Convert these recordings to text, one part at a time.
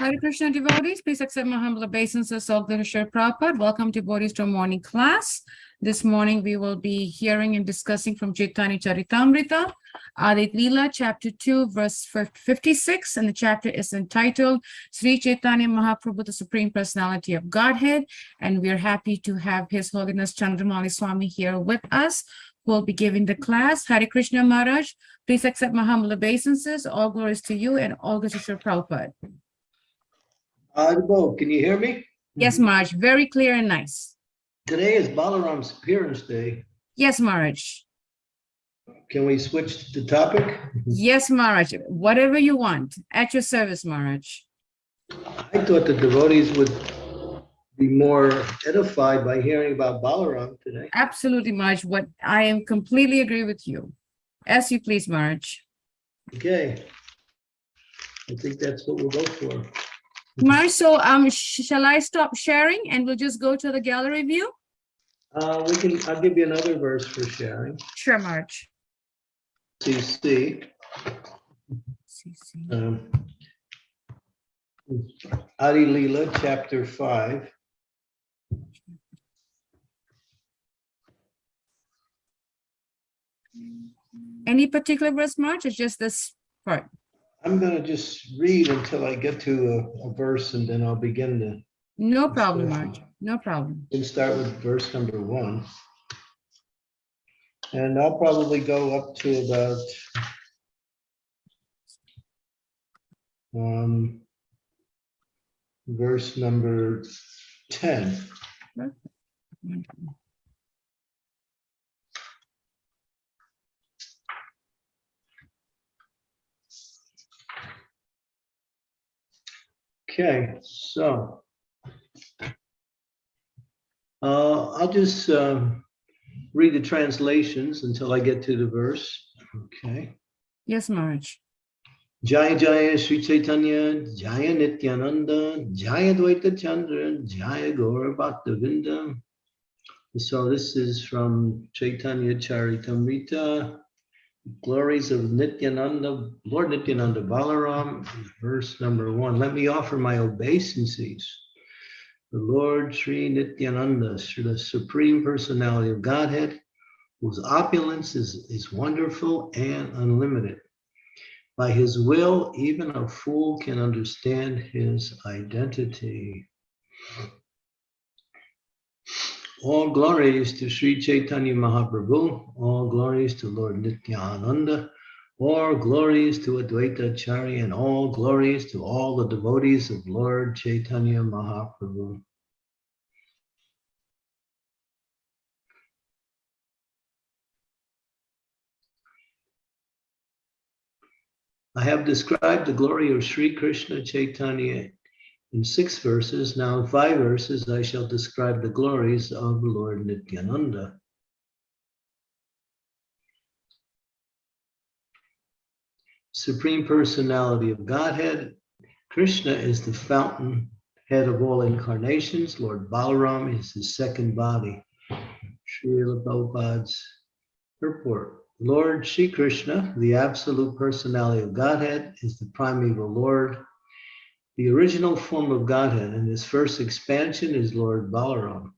Hare Krishna devotees, please accept my humble obeisances of the Rishar Prabhupada. Welcome devotees to morning class. This morning we will be hearing and discussing from Chaitanya Charitamrita, Adi Leela, chapter 2, verse 56, and the chapter is entitled Sri Chaitanya Mahaprabhu, the Supreme Personality of Godhead. And we are happy to have His Holiness Chandramauli Swami here with us, who will be giving the class. Hare Krishna Maharaj, please accept my humble obeisances. All glories to you and all glories to Prabhupada. Audible, can you hear me? Yes, Marge, very clear and nice. Today is Balaram's appearance day. Yes, Marge. Can we switch the topic? Yes, Maharaj, whatever you want, at your service, Maharaj. I thought the devotees would be more edified by hearing about Balaram today. Absolutely, Maharaj, what, I am completely agree with you. As you please, Maharaj. Okay. I think that's what we'll go for. Maharaj, so, um, sh- shall I stop sharing and we'll just go to the gallery view? Uh, we can, I'll give you another verse for sharing. Sure, March. CC. CC. um, Adi Leela, chapter five. Any particular verse, March, or just this part? I'm gonna just read until I get to a, a verse and then I'll begin to, No problem, Maharaj, no problem. we can start with verse number one. And I'll probably go up to about um, verse number ten. Okay, so. Uh, I'll just, um, read the translations until I get to the verse. Okay. Yes, Maharaj. Jaya Jaya Sri Chaitanya, Jaya Nityananda, Jaya Dvaita Chandra, Jaya Gaura Bhaktavinda. So this is from Chaitanya Charitamrita, glories of Nityananda, Lord Nityananda Balaram, verse number one. Let me offer my obeisances. The Lord Sri Nityananda, Sri the Supreme Personality of Godhead, whose opulence is, is wonderful and unlimited. By his will, even a fool can understand his identity. All glories to Sri Chaitanya Mahaprabhu, all glories to Lord Nityananda, all glories to Advaita Acharya, and all glories to all the devotees of Lord Chaitanya Mahaprabhu. I have described the glory of Sri Krishna Chaitanya in six verses. Now, in five verses, I shall describe the glories of Lord Nityananda. Supreme Personality of Godhead. Krishna is the fountain head of all incarnations. Lord Balaram is his second body. Srila Prabhupada's purport. Lord Shri Krishna, the absolute personality of Godhead, is the primeval Lord. The original form of Godhead and his first expansion is Lord Balaram.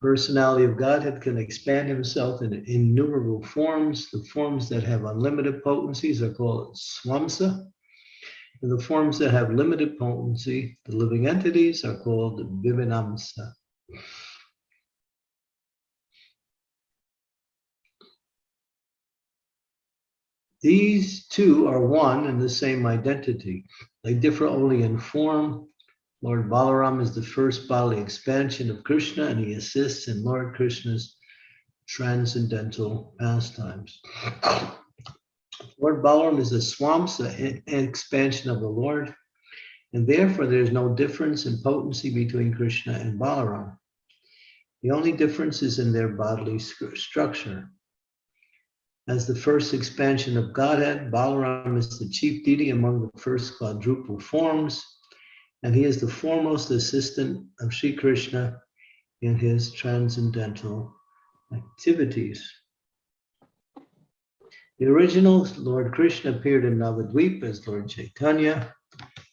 Personality of Godhead can expand himself in innumerable forms. The forms that have unlimited potencies are called swamsa. And the forms that have limited potency, the living entities, are called vibhinnamsa. These two are one and the same identity. They differ only in form. Lord Balaram is the first bodily expansion of Krishna, and he assists in Lord Krishna's transcendental pastimes. Lord Balaram is a swamsa an expansion of the Lord, and therefore there is no difference in potency between Krishna and Balaram. The only difference is in their bodily stru- structure. As the first expansion of Godhead, Balaram is the chief deity among the first quadruple forms, and he is the foremost assistant of Sri Krishna in his transcendental activities. The original Lord Krishna appeared in Navadvip as Lord Chaitanya.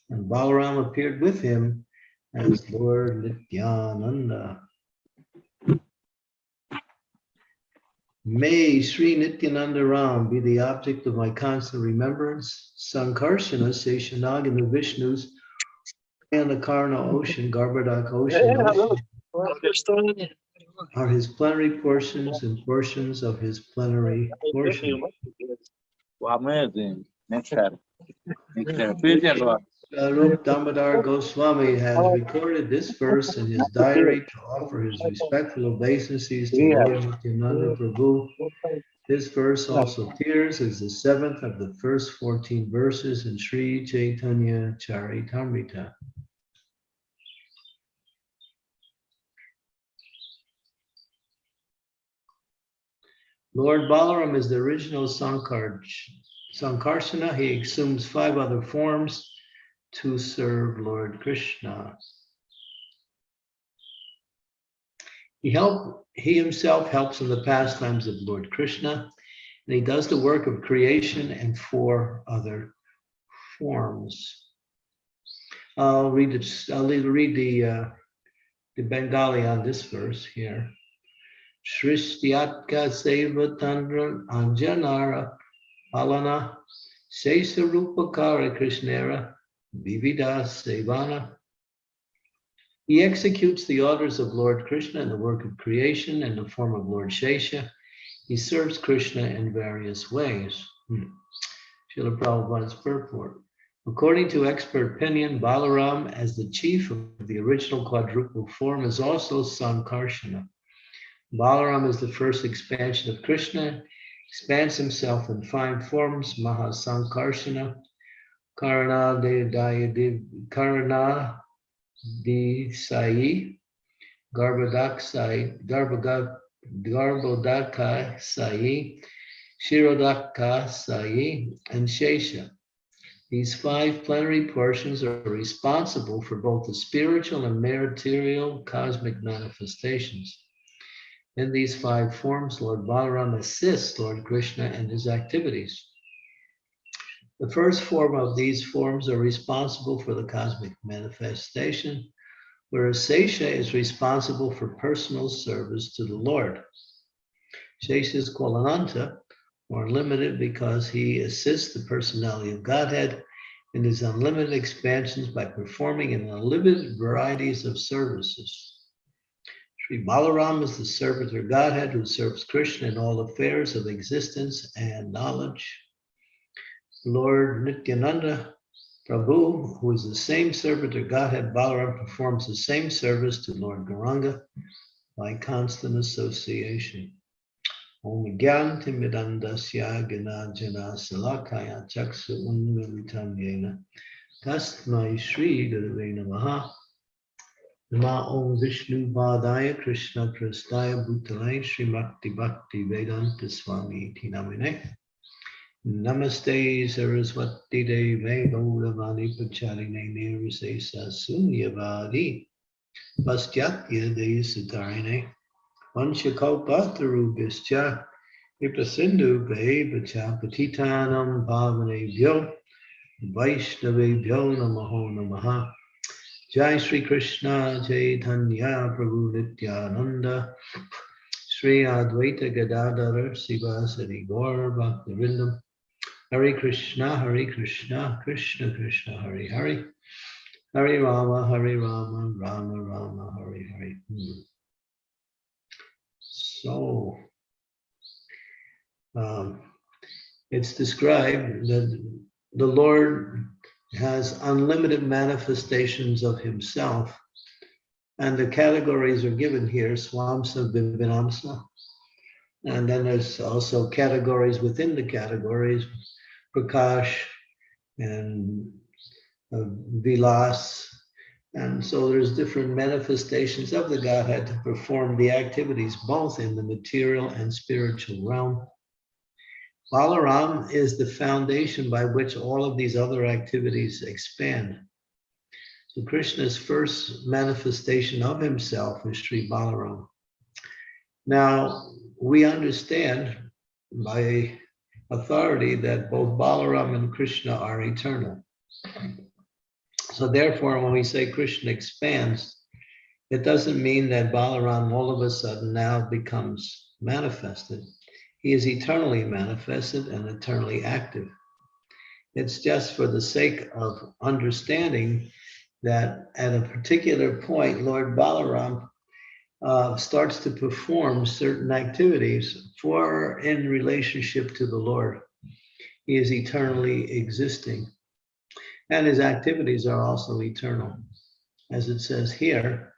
And Balaram appeared with him as Lord Nityananda. May Sri Nityananda Ram be the object of my constant remembrance. Sankarsana, Seshanag, and the Vishnus, and the Karna ocean, Garbhadak ocean, ocean are his plenary portions and portions of his plenary portion. Amazing. Next time. Next time. Swarup Damodar Goswami has recorded this verse in his diary to offer his respectful obeisances to Lord Nityananda Prabhu. This verse also appears as the seventh of the first 14 verses in Sri Chaitanya Charitamrita. Lord Balaram is the original Sankar, Sankarsana. He assumes five other forms to serve Lord Krishna. He help, he himself helps in the pastimes of Lord Krishna, and he does the work of creation and four other forms. I'll read I'll read the, uh, the Bengali on this verse here. Shrishtiatka Seva Tandra Anjanara Alana Sesa Rupakara Krishnera Vivida Sevana. He executes the orders of Lord Krishna in the work of creation in the form of Lord Shesha. He serves Krishna in various ways. Hmm. Srila Prabhupada's purport. According to expert opinion, Balaram, as the chief of the original quadruple form, is also Sankarsana. Balaram is the first expansion of Krishna, expands himself in five forms, Mahasankarsana, Karana de Daya Karana de Sai, Garbadak Sai, Garbodaka Sai, Shirodaka Sai, and Shesha. These five plenary portions are responsible for both the spiritual and material cosmic manifestations. In these five forms, Lord Balaram assists Lord Krishna in his activities. The first form of these forms are responsible for the cosmic manifestation, whereas Sesha is responsible for personal service to the Lord. Sesha is called Ananta, or unlimited, because he assists the personality of Godhead in his unlimited expansions by performing an unlimited varieties of services. Sri Balaram is the servant of Godhead who serves Krishna in all affairs of existence and knowledge. Lord Nityananda Prabhu, who is the same servant of Godhead Balaram, performs the same service to Lord Gauranga by constant association. Om Gyan Timidandasya Gana Jana Salakaya Chaksu Unmilitam Yena Tasmai Shri Gurave Namaha Nama Om Vishnu Vadaya Krishna Prastaya Bhutalai Srimakti Bhakti Vedanta Swami Iti Namine Namaste Saraswati Deve Gauravani Pacharine Nirvisesa Sunyavadi Pastyatya De Sitarine Vanchakalpatarubhischa Viprasindhu Bevacha Patitanam Bhavanebhyo Vaishnavebhyo Namaho Namaha. Jai Sri Krishna Chaitanya Prabhu Nityananda Sri Advaita Gadadhara Sivasari Gaur Bhaktivinoda Hare Krishna Hare Krishna Krishna Krishna Hare Hare Hare Rama Hare Rama Rama Rama Hare Hare Hmm. So um, it's described that the Lord has unlimited manifestations of himself. And the categories are given here, Swamsa, Vibhinnamsa. And then there's also categories within the categories, Prakash and uh, Vilas. And so there's different manifestations of the Godhead to perform the activities, both in the material and spiritual realm. Balaram is the foundation by which all of these other activities expand. So Krishna's first manifestation of himself is Sri Balaram. Now, we understand by authority that both Balaram and Krishna are eternal. So therefore, when we say Krishna expands, it doesn't mean that Balaram all of a sudden now becomes manifested. He is eternally manifested and eternally active. It's just for the sake of understanding that at a particular point, Lord Balaram uh, starts to perform certain activities for in relationship to the Lord. He is eternally existing. And his activities are also eternal. As it says here,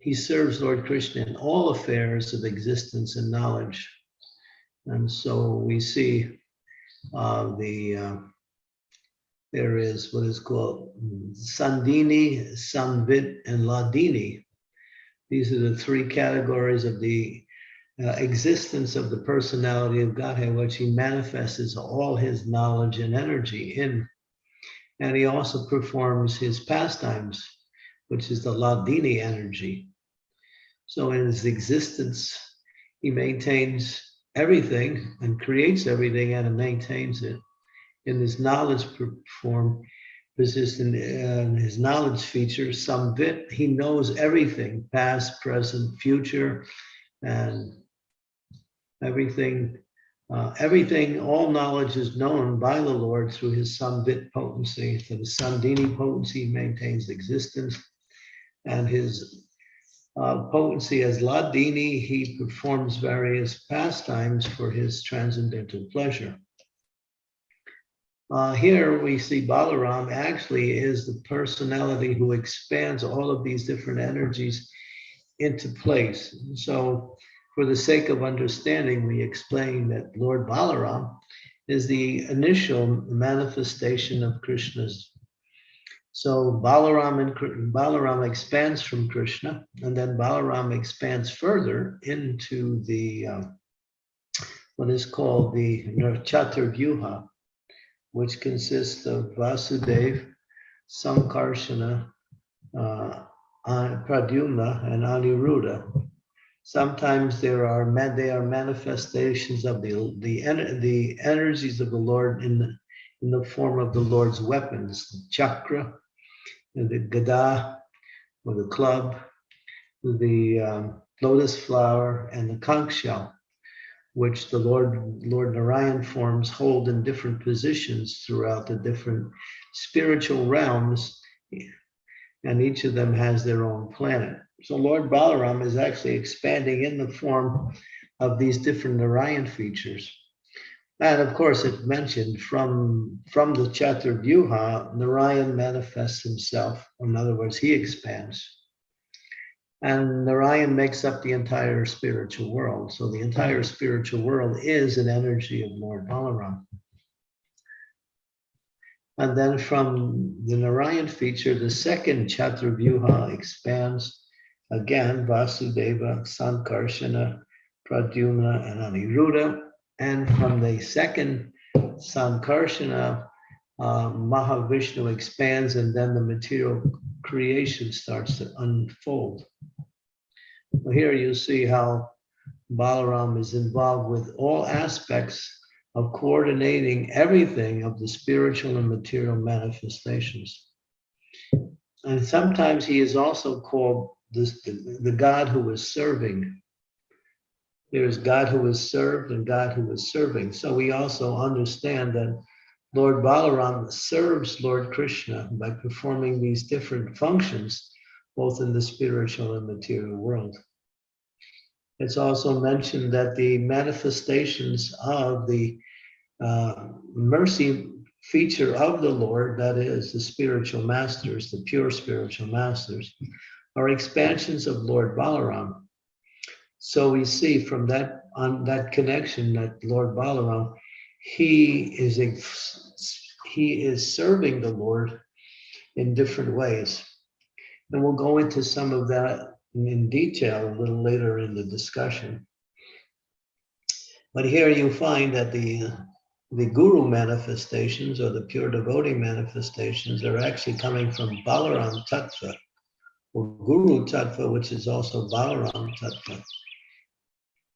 he serves Lord Krishna in all affairs of existence and knowledge. And so we see uh, the, uh, there is what is called Sandhini, Samvit, and Hladini. These are the three categories of the uh, existence of the personality of Godhead, which he manifests all his knowledge and energy in. And he also performs his pastimes, which is the Hladini energy. So in his existence, he maintains everything and creates everything and maintains it. In his knowledge form, in his knowledge feature, Samvit, he knows everything, past, present, future, and everything, uh, everything, all knowledge is known by the Lord through his Samvit potency. So the Sandhini potency maintains existence and his uh, potency as Hladini, he performs various pastimes for his transcendental pleasure. Uh, here we see Balaram actually is the personality who expands all of these different energies into place. So for the sake of understanding, we explain that Lord Balaram is the initial manifestation of Krishna's. So Balaram and Balaram expands from Krishna, and then Balaram expands further into the uh, what is called the Chaturvyuha, which consists of Vasudev, Sankarshana, uh, Pradyumna, and Aniruddha. Sometimes there are they are manifestations of the the the energies of the Lord in the, in the form of the Lord's weapons, the chakra, the gada, or the club, the um, lotus flower, and the conch shell which the Lord, Lord Narayan forms hold in different positions throughout the different spiritual realms, and each of them has their own planet. So Lord Balaram is actually expanding in the form of these different Narayan features. And of course, it mentioned from, from the Chaturvyuha, Narayan manifests himself. In other words, he expands. And Narayan makes up the entire spiritual world. So the entire spiritual world is an energy of Lord Balaram. And then from the Narayan feature, the second Chaturvyuha expands again Vasudeva, Sankarshana, Pradyumna, and Aniruddha. And from the second Sankarshana, uh, Mahavishnu expands and then the material creation starts to unfold. Here you see how Balaram is involved with all aspects of coordinating everything of the spiritual and material manifestations. And sometimes he is also called this, the, the God who is serving. There is God who is served and God who is serving. So we also understand that Lord Balaram serves Lord Krishna by performing these different functions, both in the spiritual and material world. It's also mentioned that the manifestations of the uh, mercy feature of the Lord, that is the spiritual masters, the pure spiritual masters, are expansions of Lord Balaram. So we see from that on that connection that Lord Balaram, he is he is serving the Lord in different ways. And we'll go into some of that in detail a little later in the discussion. But here you find that the the guru manifestations or the pure devotee manifestations are actually coming from Balaram Tattva, or Guru Tattva, which is also Balaram Tattva.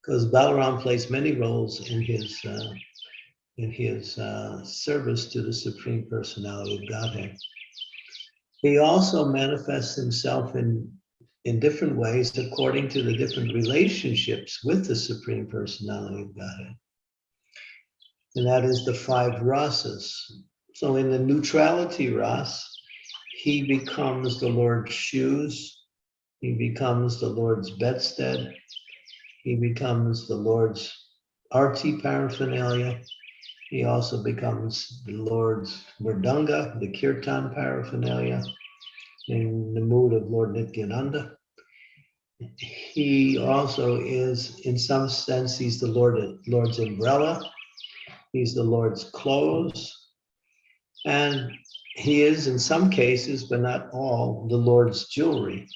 Because Balaram plays many roles in his uh, in his uh, service to the Supreme Personality of Godhead. He also manifests himself in, in different ways according to the different relationships with the Supreme Personality of Godhead. And that is the five rasas. So in the neutrality ras, he becomes the Lord's shoes, he becomes the Lord's bedstead, he becomes the Lord's arti paraphernalia, he also becomes the Lord's Mridanga, the Kirtan paraphernalia, in the mood of Lord Nityananda. He also is, in some sense, he's the Lord, Lord's umbrella. He's the Lord's clothes. And he is, in some cases, but not all, the Lord's jewelry.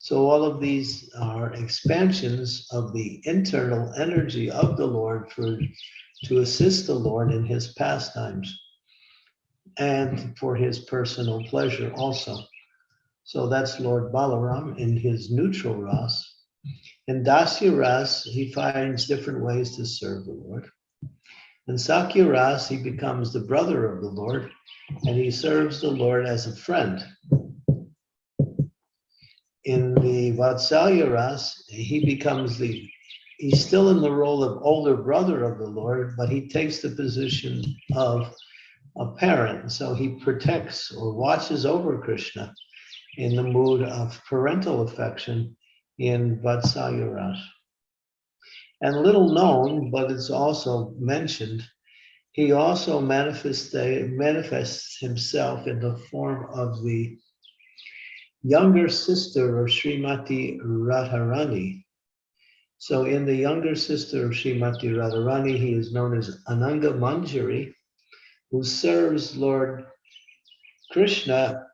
So all of these are expansions of the internal energy of the Lord for to assist the Lord in his pastimes and for his personal pleasure also. So that's Lord Balaram in his neutral ras. In Dasya ras, he finds different ways to serve the Lord. In Sakhya ras, he becomes the brother of the Lord and he serves the Lord as a friend. In the Vatsalya ras, he becomes the he's still in the role of older brother of the Lord, but he takes the position of a parent. So he protects or watches over Krishna in the mood of parental affection in Vatsalya Ras. And little known, but it's also mentioned, he also manifests himself in the form of the younger sister of Srimati Radharani, so in the younger sister of Srimati Radharani, he is known as Ananga Manjari, who serves Lord Krishna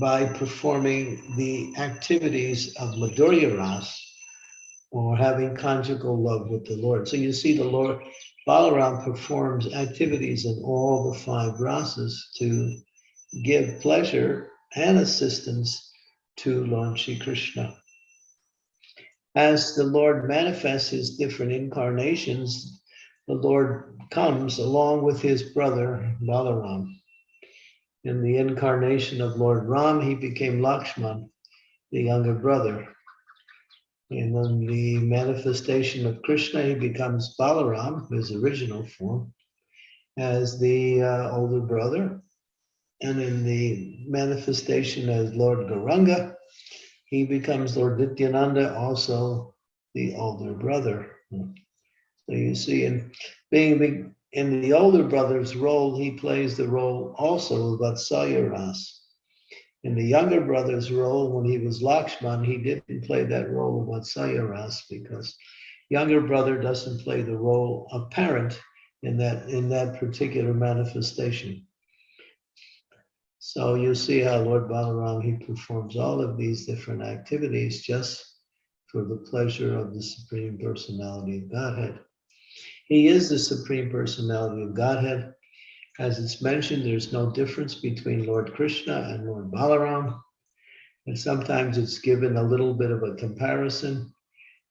by performing the activities of Madhurya Ras, or having conjugal love with the Lord. So you see the Lord, Balaram performs activities in all the five rasas to give pleasure and assistance to Lord Shri Krishna as the Lord manifests his different incarnations, the Lord comes along with his brother Balaram. In the incarnation of Lord Ram, he became Lakshman, the younger brother. And in the manifestation of Krishna, he becomes Balaram, his original form, as the uh, older brother. And in the manifestation as Lord Gauranga, he becomes Lord Nityananda, also the older brother. So you see, in being in the older brother's role, he plays the role also of Vatsalya Ras. In the younger brother's role, when he was Lakshman, he didn't play that role of Vatsalya Ras because younger brother doesn't play the role of parent in that in that particular manifestation. So you see how Lord Balaram, he performs all of these different activities just for the pleasure of the Supreme Personality of Godhead. He is the Supreme Personality of Godhead. As it's mentioned, there's no difference between Lord Krishna and Lord Balaram. And sometimes it's given a little bit of a comparison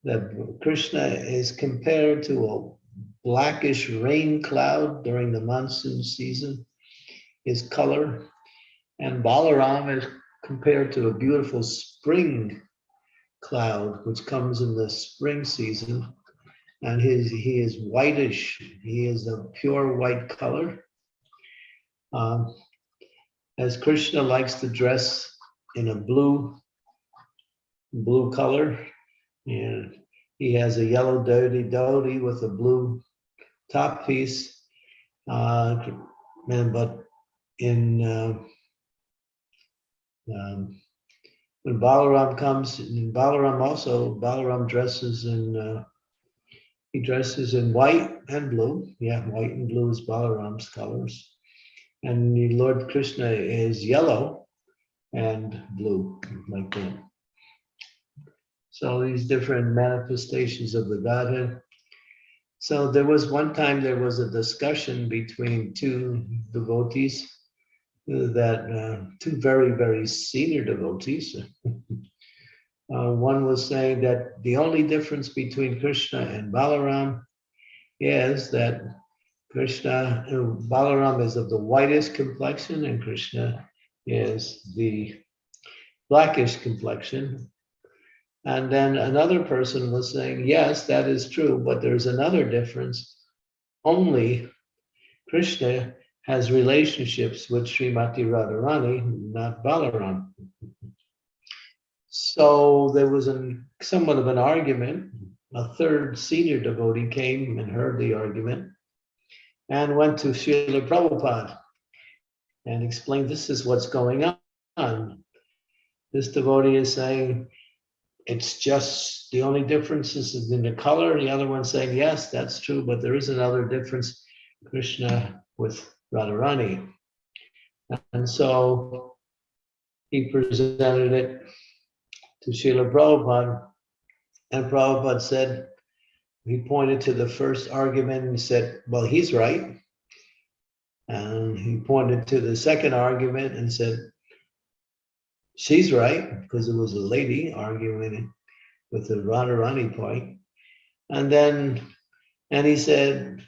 that Krishna is compared to a blackish rain cloud during the monsoon season. His color and Balaram is compared to a beautiful spring cloud, which comes in the spring season. And his, he is whitish. He is a pure white color. Um, as Krishna likes to dress in a blue, blue color, and he has a yellow dhoti dhoti with a blue top piece. Uh, and, but in uh, um, when Balaram comes, and Balaram also, Balaram dresses in, uh, he dresses in white and blue. Yeah, white and blue is Balaram's colors. And the Lord Krishna is yellow and blue, like that. So these different manifestations of the Godhead. So there was one time there was a discussion between two devotees that uh, two very, very senior devotees. uh, one was saying that the only difference between Krishna and Balaram is that Krishna, uh, Balaram is of the whitest complexion and Krishna is the blackish complexion. And then another person was saying, yes, that is true, but there's another difference. Only Krishna has relationships with Srimati Radharani, not Balaram. So there was an, somewhat of an argument. A third senior devotee came and heard the argument and went to Srila Prabhupada and explained, this is what's going on. This devotee is saying, it's just, the only difference is in the color. The other one saying, yes, that's true, but there is another difference, Krishna with Radharani. And so he presented it to Srila Prabhupada. And Prabhupada said, he pointed to the first argument and said, well, he's right. And he pointed to the second argument and said, she's right, because it was a lady arguing with the Radharani point. And then, and he said,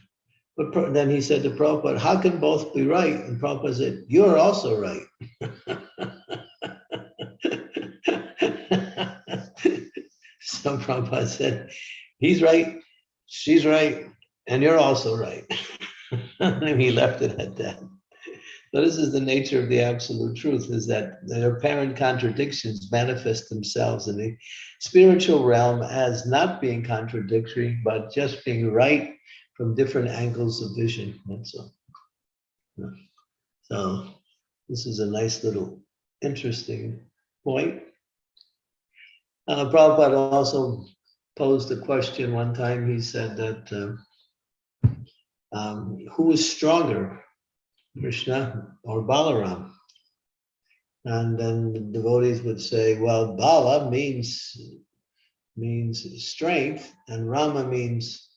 but then he said to Prabhupada, how can both be right? And Prabhupada said, you're also right. So Prabhupada said, he's right, she's right, and you're also right. And he left it at that. So this is the nature of the absolute truth, is that the apparent contradictions manifest themselves in the spiritual realm as not being contradictory, but just being right from different angles of vision, all. Yeah. So this is a nice little interesting point. Uh, Prabhupada also posed a question one time. He said that uh, um, who is stronger, Krishna or Balaram? And then the devotees would say, well, Bala means means strength, and Rama means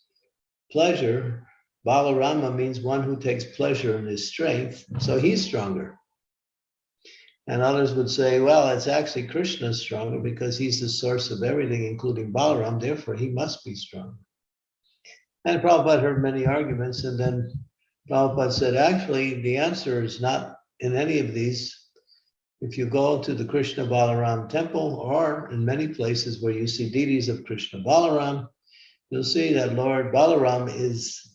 pleasure. Balarama means one who takes pleasure in his strength, so he's stronger. And others would say, well, it's actually Krishna stronger because he's the source of everything, including Balaram, therefore he must be strong. And Prabhupada heard many arguments, and then Prabhupada said, actually, the answer is not in any of these. If you go to the Krishna Balaram temple, or in many places where you see deities of Krishna Balaram, you'll see that Lord Balaram is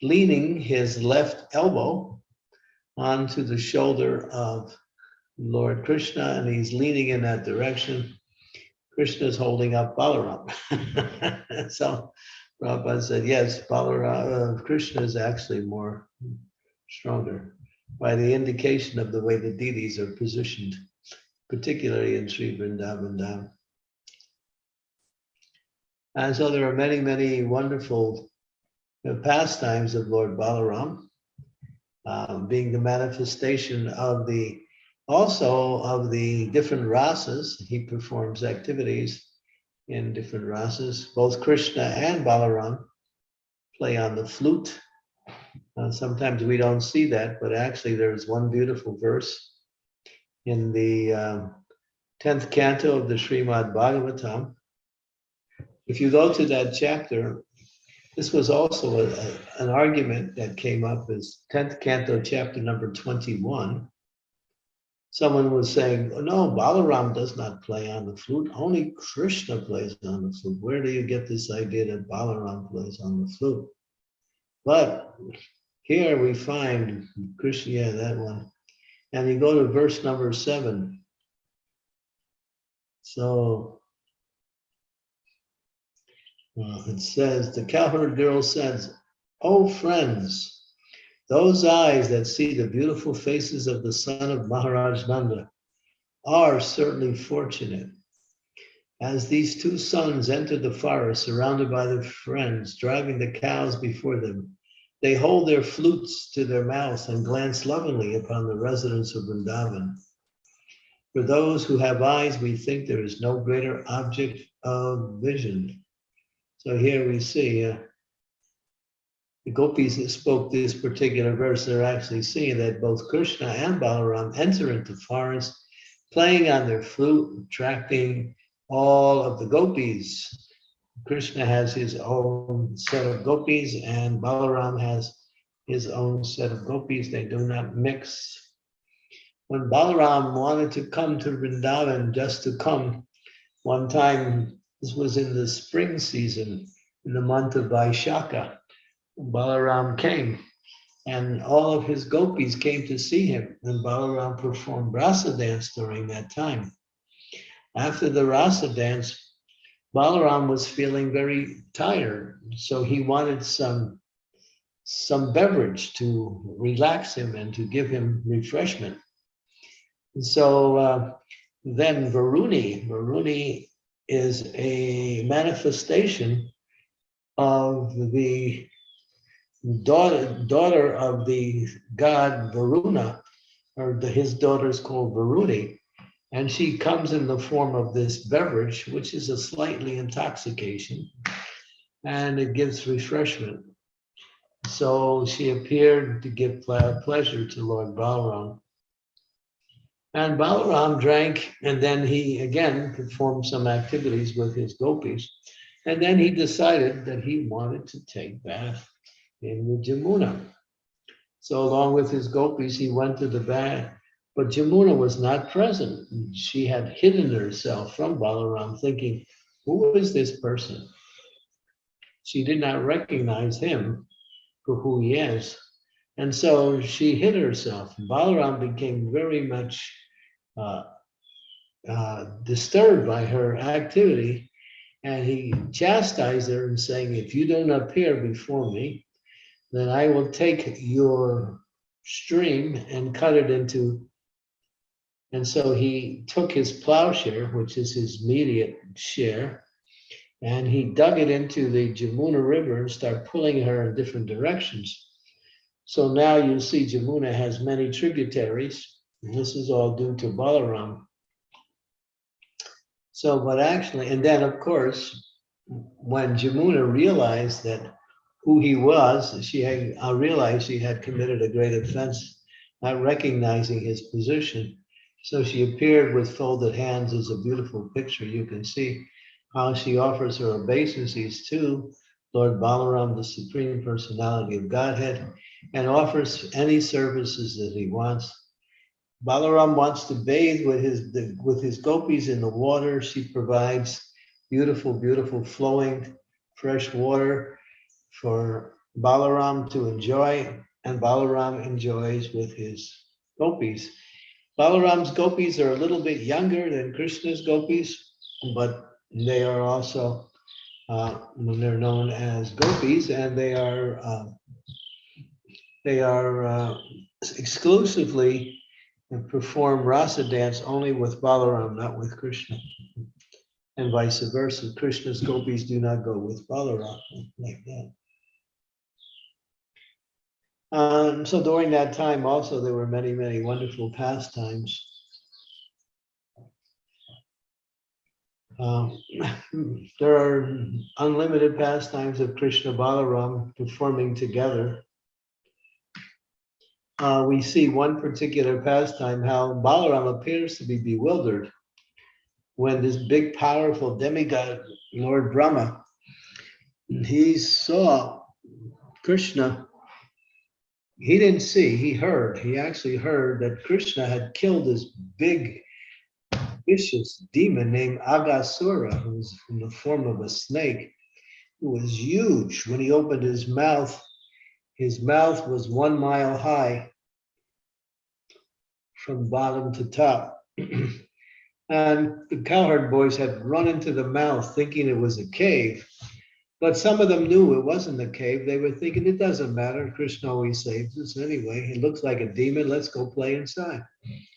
leaning his left elbow onto the shoulder of Lord Krishna, and he's leaning in that direction. Krishna is holding up Balaram. so Prabhupada said, yes, Balaram, uh, Krishna is actually more stronger by the indication of the way the deities are positioned, particularly in Sri Vrindavan Dham. And so there are many, many wonderful uh, pastimes of Lord Balaram, um, being the manifestation of the also of the different rasas, he performs activities in different rasas. Both Krishna and Balaram play on the flute. Uh, sometimes we don't see that, but actually there's one beautiful verse in the um, 10th canto of the Srimad Bhagavatam. If you go to that chapter, this was also a- a- an argument that came up as 10th canto, chapter number 21 someone was saying, oh, no, Balaram does not play on the flute, only Krishna plays on the flute. Where do you get this idea that Balaram plays on the flute? But here we find Krishna, yeah, that one. And you go to verse number seven. So uh, it says, the cowherd girl says, oh friends, those eyes that see the beautiful faces of the son of Maharaj Nanda are certainly fortunate. As these two sons entered the forest surrounded by their friends, driving the cows before them, they hold their flutes to their mouths and glance lovingly upon the residents of Vrindavan. For those who have eyes, we think there is no greater object of vision. So here we see uh, the gopis that spoke this particular verse, they're actually seeing that both Krishna and Balaram enter into forest, playing on their flute, attracting all of the gopis. Krishna has his own set of gopis and Balaram has his own set of gopis. They do not mix. when Balaram wanted to come to Vrindavan just to come one time, this was in the spring season, in the month of Vaishakha, Balaram came and all of his gopis came to see him and Balaram performed rasa dance during that time. After the rasa dance, Balaram was feeling very tired, so he wanted some some beverage to relax him and to give him refreshment. And so uh, then Varuni, Varuni is a manifestation of the daughter, daughter of the god Varuna, or the, his daughter is called Varuni. And she comes in the form of this beverage, which is a slightly intoxication, and it gives refreshment. So she appeared to give pleasure to Lord Balaram. And Balaram drank, and then he again performed some activities with his gopis. And then he decided that he wanted to take bath in the Jamuna. So along with his gopis, he went to the bath, but Jamuna was not present. She had hidden herself from Balaram, thinking, who is this person? She did not recognize him for who he is. And so she hid herself. Balaram became very much uh, uh, disturbed by her activity. And he chastised her and saying, if you don't appear before me, then I will take your stream and cut it into. And so he took his plowshare, which is his immediate share, and he dug it into the Jamuna River and started pulling her in different directions. So now you see Jamuna has many tributaries. And This is all due to Balaram. So, but actually, and then of course, when Jamuna realized that who he was, she had uh, realized she had committed a great offense, not recognizing his position. So she appeared with folded hands as a beautiful picture. You can see how she offers her obeisances to Lord Balaram, the Supreme Personality of Godhead, and offers any services that he wants. Balaram wants to bathe with his the, with his gopis in the water. She provides beautiful, beautiful flowing fresh water for Balaram to enjoy, and Balaram enjoys with his gopis. Balaram's gopis are a little bit younger than Krishna's gopis, but they are also, uh, they're known as gopis, and they are uh, they are uh, exclusively perform rasa dance only with Balaram, not with Krishna, and vice versa. Krishna's gopis do not go with Balaram like that. Um, so during that time also, there were many, many wonderful pastimes. Um, there are unlimited pastimes of Krishna Balaram performing together. Uh, we see one particular pastime, how Balaram appears to be bewildered when this big, powerful demigod, Lord Brahma, he saw Krishna he didn't see, he heard. He actually heard that Krishna had killed this big, vicious demon named Aghasura, who was in the form of a snake, who was huge. When he opened his mouth, his mouth was one mile high from bottom to top. and the cowherd boys had run into the mouth thinking it was a cave. But some of them knew it wasn't a cave. They were thinking it doesn't matter. Krishna always saves us anyway. It looks like a demon. Let's go play inside.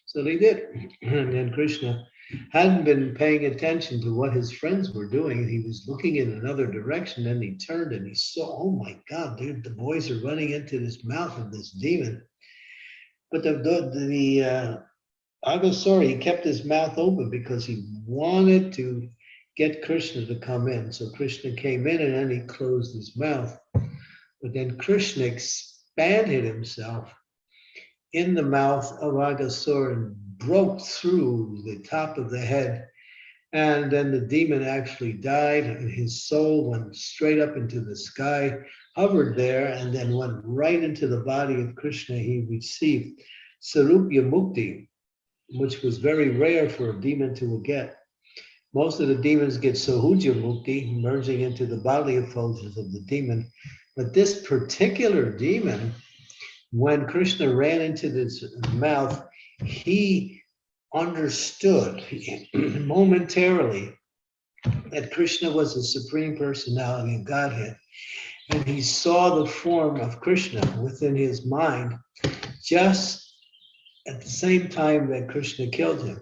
So they did. And then Krishna hadn't been paying attention to what his friends were doing. He was looking in another direction. and he turned and he saw, oh my God, dude, the boys are running into this mouth of this demon. But the, the, the uh, he kept his mouth open because he wanted to get Krishna to come in. So Krishna came in and then he closed his mouth. But then Krishna expanded himself in the mouth of Aghasura and broke through the top of the head. And then the demon actually died and his soul went straight up into the sky, hovered there, and then went right into the body of Krishna. He received Sarupya Mukti, which was very rare for a demon to get. Most of the demons get Sayujya Mukti, merging into the bodily effulgence of the demon. But this particular demon, when Krishna ran into this mouth, he understood momentarily that Krishna was the supreme personality of Godhead. And he saw the form of Krishna within his mind just at the same time that Krishna killed him.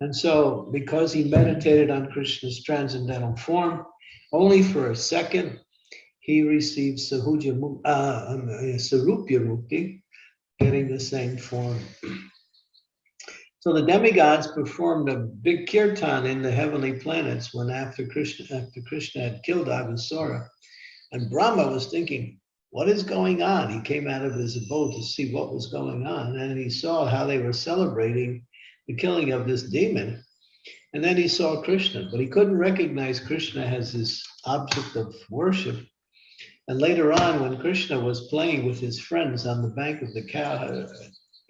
And so, because he meditated on Krishna's transcendental form, only for a second, he received Sayujya, uh, um, uh, Sarupya Mukti, getting the same form. So the demigods performed a big kirtan in the heavenly planets when after Krishna, after Krishna had killed Aghasura. And Brahma was thinking, what is going on? He came out of his abode to see what was going on, and he saw how they were celebrating the killing of this demon. And then he saw Krishna, but he couldn't recognize Krishna as his object of worship. And later on, when Krishna was playing with his friends on the bank of the cow, uh,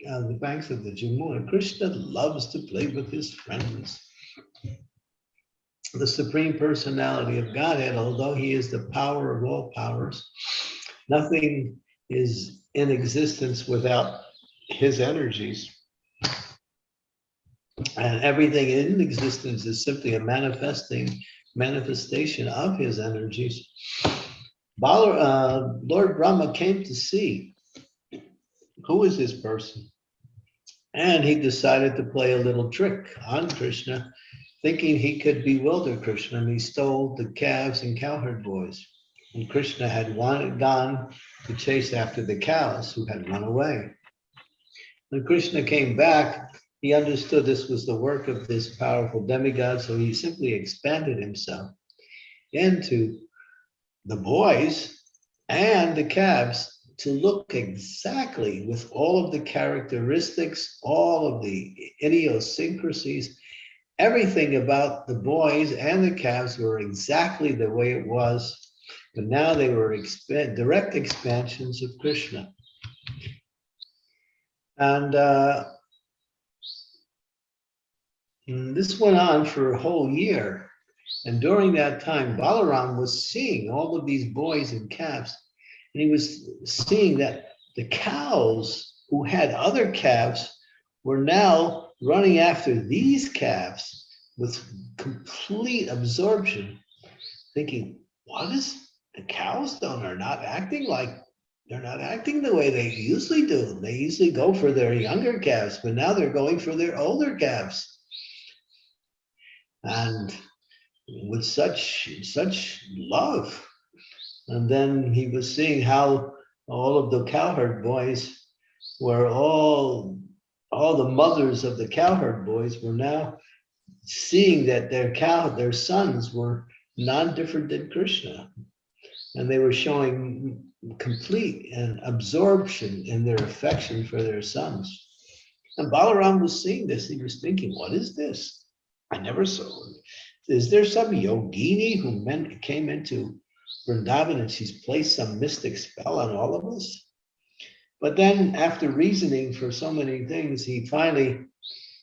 on the banks of the Jamuna, Krishna loves to play with his friends. The Supreme Personality of Godhead, although he is the power of all powers, nothing is in existence without his energies. And everything in existence is simply a manifesting manifestation of his energies. Uh, Lord Brahma came to see who is this person. And he decided to play a little trick on Krishna, thinking he could bewilder Krishna, and he stole the calves and cowherd boys. And Krishna had gone to chase after the cows who had run away. When Krishna came back, he understood this was the work of this powerful demigod, so he simply expanded himself into the boys and the calves to look exactly with all of the characteristics, all of the idiosyncrasies, everything about the boys and the calves were exactly the way it was, but now they were expa- direct expansions of Krishna. And uh, and this went on for a whole year. And during that time, Balaram was seeing all of these boys and calves, and he was seeing that the cows who had other calves were now running after these calves with complete absorption, thinking, what is the cows don't are not acting like they're not acting the way they usually do. They usually go for their younger calves, but now they're going for their older calves. And with such such love. And then he was seeing how all of the cowherd boys were all all the mothers of the cowherd boys were now seeing that their cow their sons were non-different than Krishna. And they were showing complete and absorption in their affection for their sons. And Balaram was seeing this. He was thinking, what is this? I never saw. Is there some yogini who meant, came into Vrindavan and she's placed some mystic spell on all of us? But then after reasoning for so many things, he finally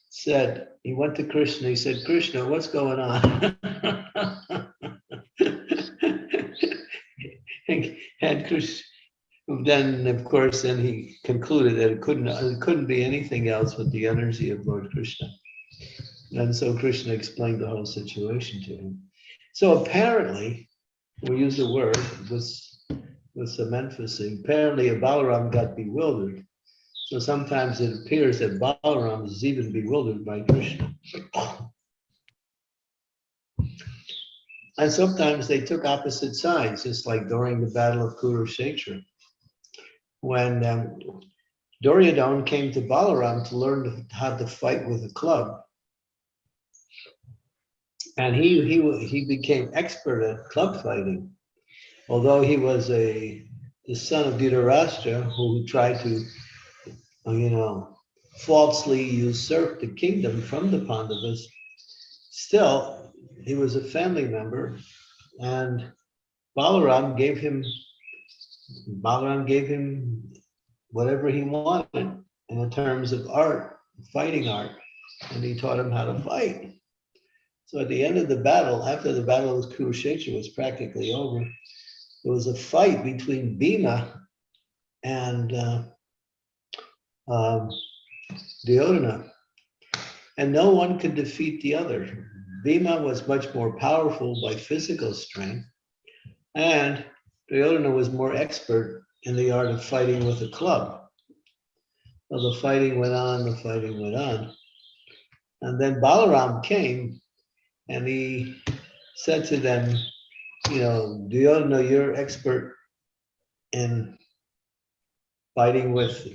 said, he went to Krishna, he said, Krishna, what's going on? And Krishna, then of course, then he concluded that it couldn't, it couldn't be anything else but the energy of Lord Krishna. And so Krishna explained the whole situation to him. So apparently, we use the word with, with some emphasis. Apparently, Balaram got bewildered. So sometimes it appears that Balaram is even bewildered by Krishna. And sometimes they took opposite sides, just like during the Battle of Kurukshetra. When um, Duryodhana came to Balaram to learn how to fight with a club, and he he he became expert at club fighting, although he was a the son of Dhritarashtra who tried to, you know, falsely usurp the kingdom from the Pandavas. Still, he was a family member, and Balaram gave him Balaram gave him whatever he wanted in the terms of art fighting art, and he taught him how to fight. So at the end of the battle, after the battle of Kurukshetra was practically over, there was a fight between Bhima and uh, um, Duryodhana, and no one could defeat the other. Bhima was much more powerful by physical strength, and Duryodhana was more expert in the art of fighting with a club. Well, the fighting went on, the fighting went on. And then Balaram came and he said to them, you know, Duryodhana, you're expert in fighting with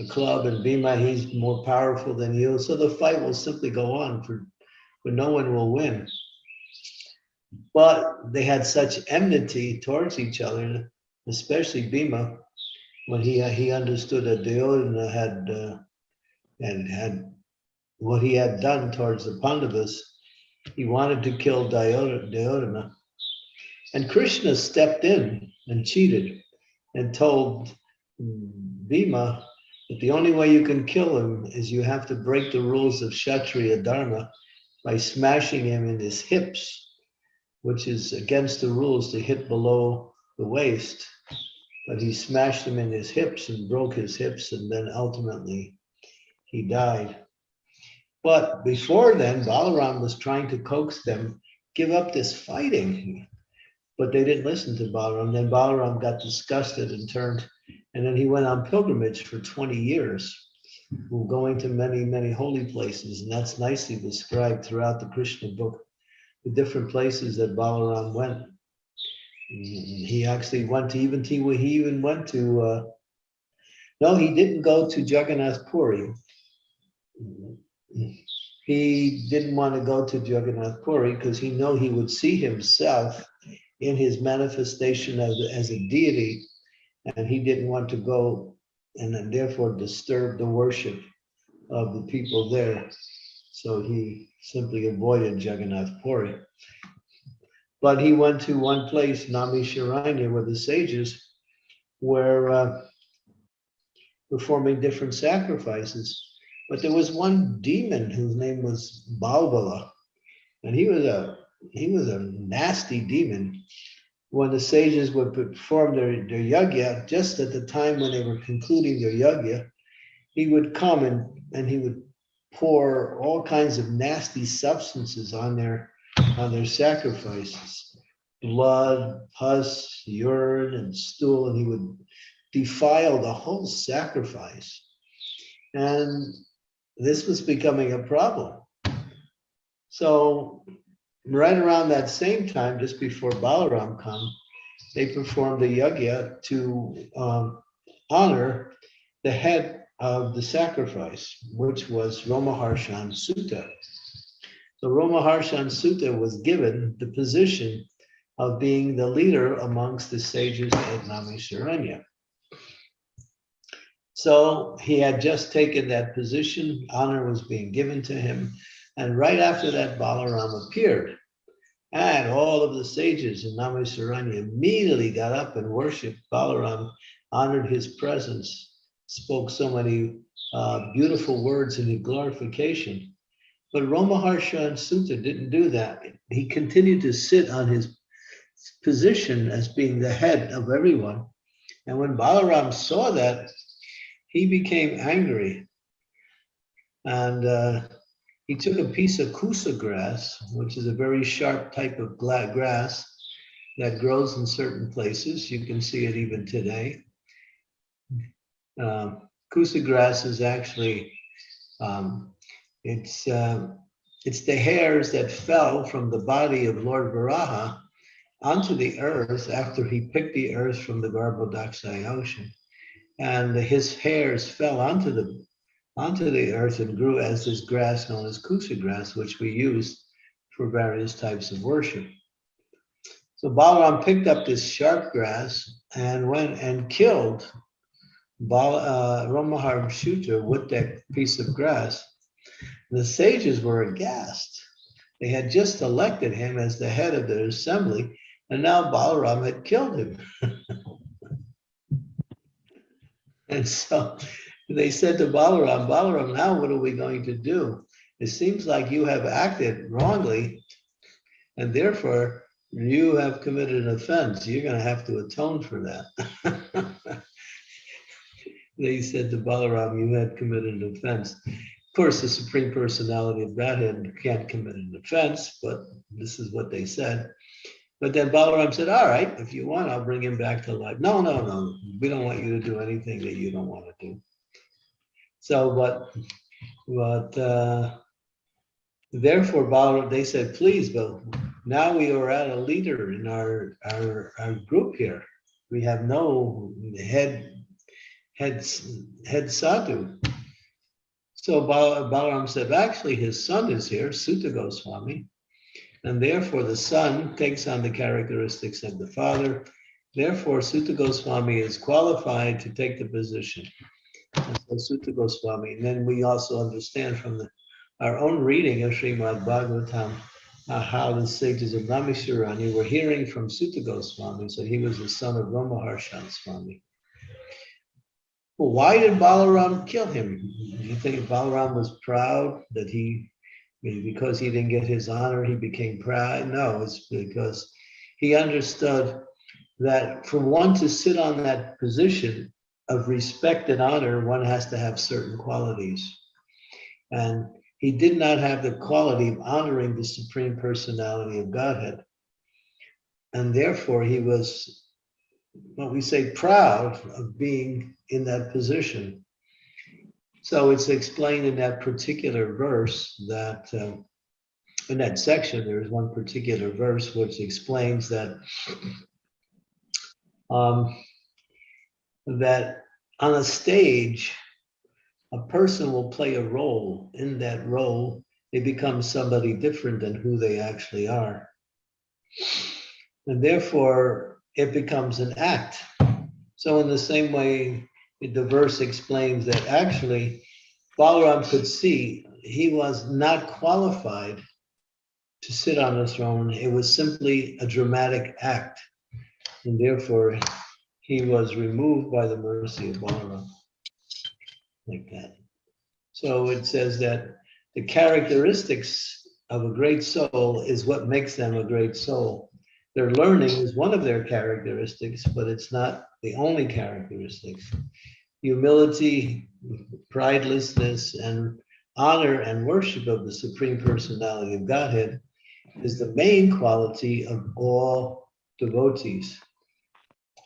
a club and Bhima, he's more powerful than you. So the fight will simply go on for, but no one will win. But they had such enmity towards each other, especially Bhima, when he he understood that Duryodhana had uh, and had what he had done towards the Pandavas, he wanted to kill. Duryodhana. And Krishna stepped in and cheated and told Bhima that the only way you can kill him is you have to break the rules of Kshatriya Dharma by smashing him in his hips, which is against the rules to hit below the waist. But he smashed him in his hips and broke his hips, and then ultimately he died. But before then, Balaram was trying to coax them, give up this fighting. But they didn't listen to Balaram. Then Balaram got disgusted and turned, and then he went on pilgrimage for 20 years, going to many, many holy places. And that's nicely described throughout the Krishna book, the different places that Balaram went. He actually went to even to, he even went to, uh, no, he didn't go to Jagannath Puri. He didn't want to go to Jagannath Puri because he knew he would see himself in his manifestation as, as a deity, and he didn't want to go and therefore disturb the worship of the people there. So he simply avoided Jagannath Puri. But he went to one place, Namisharanya, with the sages, where uh, performing different sacrifices. But there was one demon whose name was Balvala, and he was a he was a nasty demon. When the sages would perform their, their yagya, just at the time when they were concluding their yagya, he would come and, and he would pour all kinds of nasty substances on their on their sacrifices blood, pus, urine, and stool, and he would defile the whole sacrifice. And this was becoming a problem. So right around that same time, just before Balaram come, they performed a yagya to um, honor the head of the sacrifice, which was Romaharshan Suta. So Romaharshan Suta was given the position of being the leader amongst the sages at Namisharanya. So he had just taken that position, honor was being given to him, and right after that, Balaram appeared. And all of the sages in Namisharanya immediately got up and worshiped Balaram, honored his presence, spoke so many uh, beautiful words in glorification. But Romaharshan Suta didn't do that. He continued to sit on his position as being the head of everyone. And when Balaram saw that, he became angry. And uh, he took a piece of kusa grass, which is a very sharp type of grass that grows in certain places. You can see it even today. Uh, kusa grass is actually, um, it's, uh, it's the hairs that fell from the body of Lord Varaha onto the earth after he picked the earth from the Garbhodakshay ocean. And his hairs fell onto the onto the earth and grew as this grass known as kusa grass, which we use for various types of worship. So Balaram picked up this sharp grass and went and killed Bal, uh, Romahar Shuta with that piece of grass. The sages were aghast. They had just elected him as the head of their assembly, and now Balaram had killed him. and so they said to Balaram, Balaram, now what are we going to do? It seems like you have acted wrongly, and therefore you have committed an offense. You're going to have to atone for that. they said to Balaram, you had committed an offense. Of course, the Supreme Personality of Godhead can't commit an offense, but this is what they said. But then Balaram said, all right, if you want, I'll bring him back to life. No, no, no, we don't want you to do anything that you don't want to do. So, but, but, uh, therefore Balaram, they said, please, but now we are at a leader in our, our, our group here. We have no head, head, head sadhu. So Bal- Balaram said, actually, his son is here, Suta Goswami. And therefore, the son takes on the characteristics of the father. Therefore, Suta Goswami is qualified to take the position. And so Suta Goswami. And then we also understand from the, our own reading of Srimad Bhagavatam uh, how the sages of Namisharanya were hearing from Suta Goswami. So he was the son of Ramaharshan Swami. Well, why did Balaram kill him? Do you think Balaram was proud that he, because he didn't get his honor, he became proud? No, it's because he understood that for one to sit on that position of respect and honor, one has to have certain qualities. And he did not have the quality of honoring the Supreme Personality of Godhead. And therefore, he was, what we say, proud of being in that position. So it's explained in that particular verse that, uh, in that section, there is one particular verse which explains that um, that on a stage, a person will play a role. In that role, they become somebody different than who they actually are. And therefore, it becomes an act. So in the same way, the verse explains that actually Balaram could see he was not qualified to sit on the throne. It was simply a dramatic act. And therefore, he was removed by the mercy of Balaram. Like that. So it says that the characteristics of a great soul is what makes them a great soul. Their learning is one of their characteristics, but it's not the only characteristics. Humility, pridelessness, and honor and worship of the Supreme Personality of Godhead is the main quality of all devotees.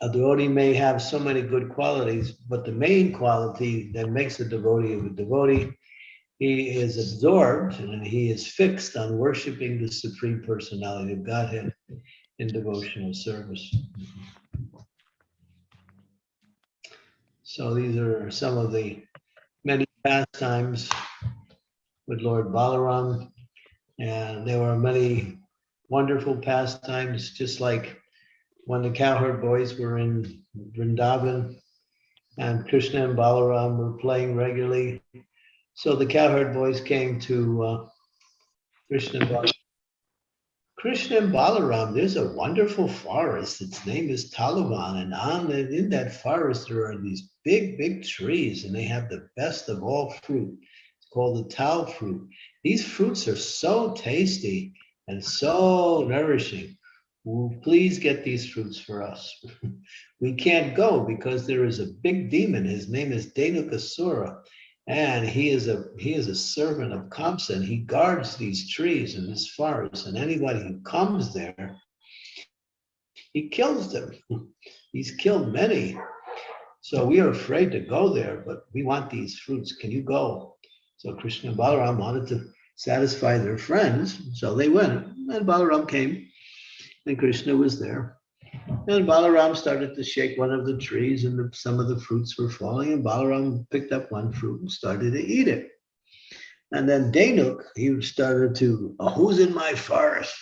A devotee may have so many good qualities, but the main quality that makes a devotee a devotee, he is absorbed and he is fixed on worshiping the Supreme Personality of Godhead in devotional service. So these are some of the many pastimes with Lord Balaram. And there were many wonderful pastimes, just like when the cowherd boys were in Vrindavan and Krishna and Balaram were playing regularly. So the cowherd boys came to uh, Krishna and Balaram. Krishna and Balaram, there's a wonderful forest. Its name is Talavan. And on the, in that forest, there are these big, big trees, and they have the best of all fruit. It's called the tal fruit. These fruits are so tasty and so nourishing. Please get these fruits for us. we can't go because there is a big demon. His name is Dhenukasura. And he is a he is a servant of Kamsa, and he guards these trees in this forest. And anybody who comes there, he kills them. He's killed many. So we are afraid to go there, but we want these fruits. Can you go? So Krishna and Balaram wanted to satisfy their friends. So they went. And Balaram came, and Krishna was there. And Balaram started to shake one of the trees, and the, some of the fruits were falling. And Balaram picked up one fruit and started to eat it. And then Dhenuk, he started to, oh, who's in my forest?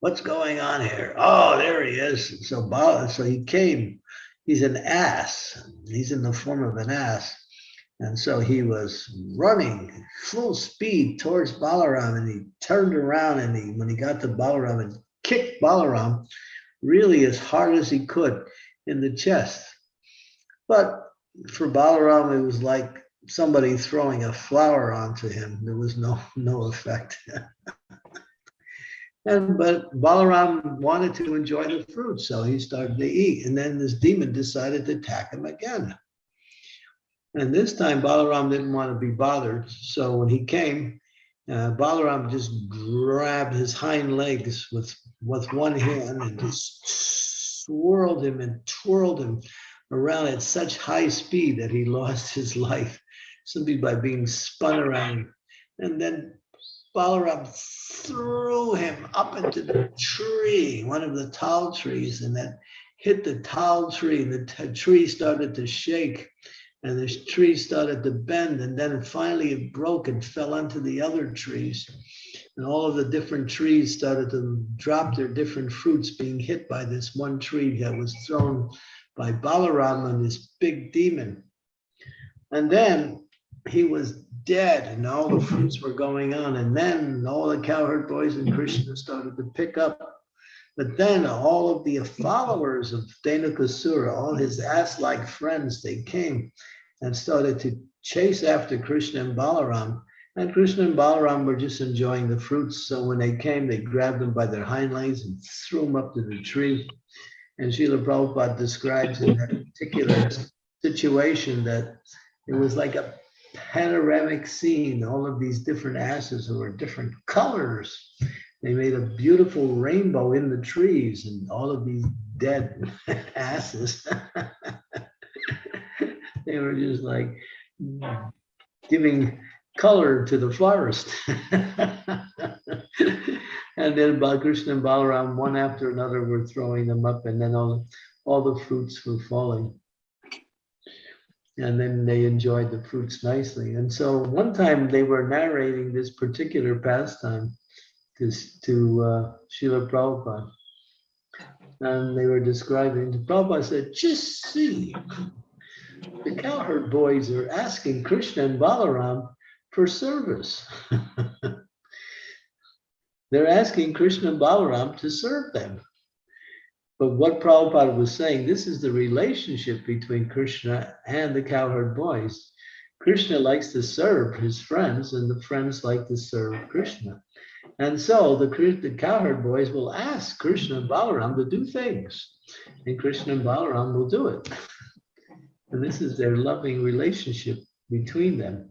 What's going on here? Oh, there he is. So, Bal, so he came. He's an ass. He's in the form of an ass. And so he was running full speed towards Balaram, and he turned around, and he, when he got to Balaram, and kicked Balaram really as hard as he could in the chest. But for Balaram, it was like somebody throwing a flower onto him. There was no, no effect. And but Balaram wanted to enjoy the fruit, so he started to eat. And then this demon decided to attack him again. And this time Balaram didn't want to be bothered. So when he came, uh, Balaram just grabbed his hind legs with, with one hand and just swirled him and twirled him around at such high speed that he lost his life simply by being spun around. And then Balaram threw him up into the tree, one of the tall trees, and that hit the tall tree. The tree started to shake, and the tree started to bend, and then finally it broke and fell onto the other trees. And all of the different trees started to drop their different fruits, being hit by this one tree that was thrown by Balaram and this big demon. And then he was dead and all the fruits were going on. And then all the cowherd boys and Krishna started to pick up. But then all of the followers of Dhenukasura, all his ass-like friends, they came and started to chase after Krishna and Balaram. And Krishna and Balaram were just enjoying the fruits. So when they came, they grabbed them by their hind legs and threw them up to the tree. And Srila Prabhupada describes in that particular situation that it was like a panoramic scene, all of these different asses who were different colors. They made a beautiful rainbow in the trees and all of these dead asses. they were just like giving color to the forest. and then Balakrishna and Balaram, one after another, were throwing them up, and then all, all the fruits were falling and then they enjoyed the fruits nicely. And so one time they were narrating this particular pastime to, to uh, Srila Prabhupada. And they were describing, Prabhupada said, just see, the cowherd boys are asking Krishna and Balaram for service. They're asking Krishna and Balaram to serve them. But what Prabhupada was saying, this is the relationship between Krishna and the cowherd boys. Krishna likes to serve his friends, and the friends like to serve Krishna. And so the, the cowherd boys will ask Krishna and Balaram to do things, and Krishna and Balaram will do it. And this is their loving relationship between them.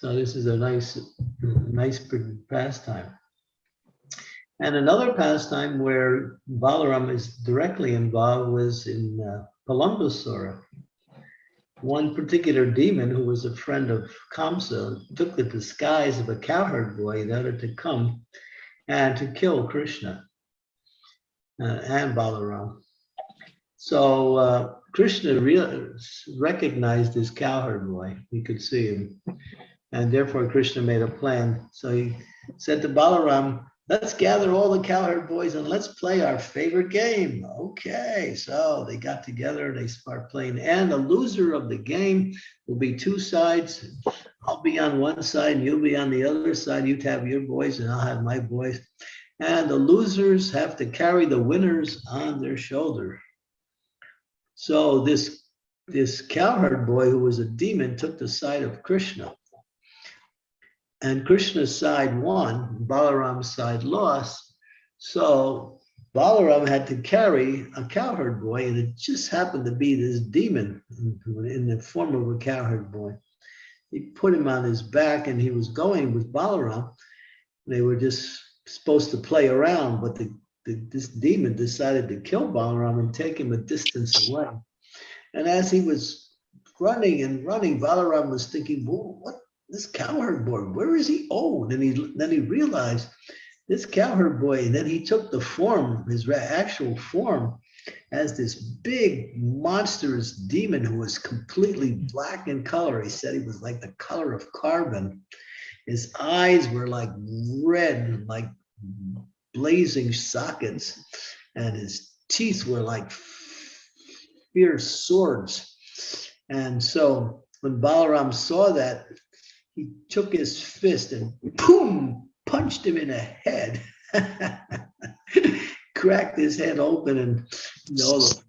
So this is a nice, nice pastime. And another pastime where Balaram is directly involved was in uh, Pralambasura. One particular demon who was a friend of Kamsa took the disguise of a cowherd boy in order to come and to kill Krishna uh, and Balaram. So uh, Krishna recognized this cowherd boy. He could see him. And therefore Krishna made a plan. So he said to Balaram, let's gather all the cowherd boys and let's play our favorite game. Okay, so they got together, and they start playing, and the loser of the game will be two sides. I'll be on one side, and you'll be on the other side. You have your boys, and I'll have my boys. And the losers have to carry the winners on their shoulder. So this this cowherd boy who was a demon took the side of Krishna and Krishna's side won, Balaram's side lost. So Balaram had to carry a cowherd boy, and it just happened to be this demon in the form of a cowherd boy. He put him on his back, and he was going with Balaram. They were just supposed to play around, but the, the, this demon decided to kill Balaram and take him a distance away. And as he was running and running, Balaram was thinking, well, what this cowherd boy, where is he? Oh, then he then he realized this cowherd boy, and then he took the form, his actual form, as this big monstrous demon who was completely black in color. He said he was like the color of carbon. His eyes were like red, like blazing sockets, and his teeth were like fierce swords. And so when Balaram saw that, he took his fist and boom, punched him in the head, cracked his head open, and know, the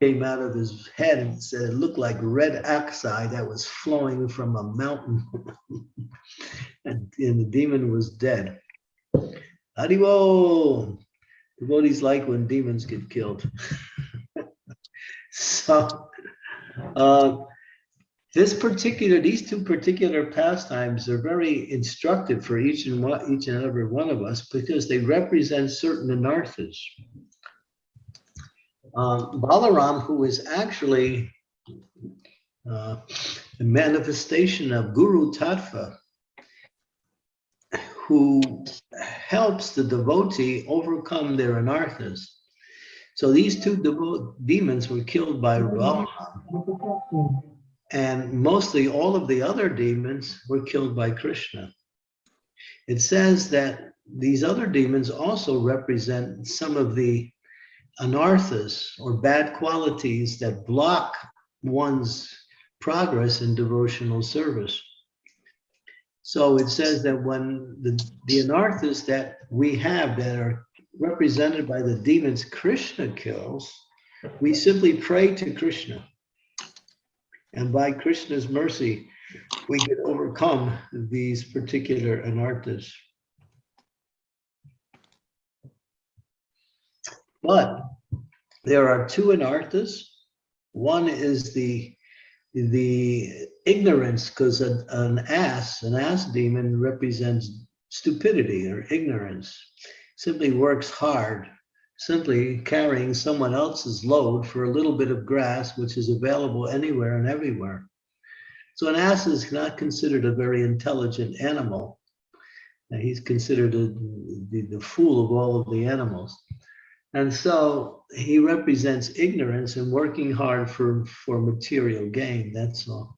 came out of his head and said it looked like red oxide that was flowing from a mountain. and, and the demon was dead. Haribol! Devotees like when demons get killed. so, uh, this particular, these two particular pastimes are very instructive for each and each and every one of us because they represent certain anarthas. Um, Balaram, who is actually uh, a manifestation of Guru Tattva, who helps the devotee overcome their anarthas. So these two demons were killed by Balaram. And mostly all of the other demons were killed by Krishna. It says that these other demons also represent some of the anarthas or bad qualities that block one's progress in devotional service. So it says that when the, the anarthas that we have that are represented by the demons Krishna kills, we simply pray to Krishna. And by Krishna's mercy, we can overcome these particular anarthas. But there are two anarthas. One is the the ignorance, because an, an ass, an ass demon represents stupidity or ignorance, simply works hard, simply carrying someone else's load for a little bit of grass, which is available anywhere and everywhere. So an ass is not considered a very intelligent animal. He's considered a, the, the fool of all of the animals. And so he represents ignorance and working hard for, for material gain, that's all.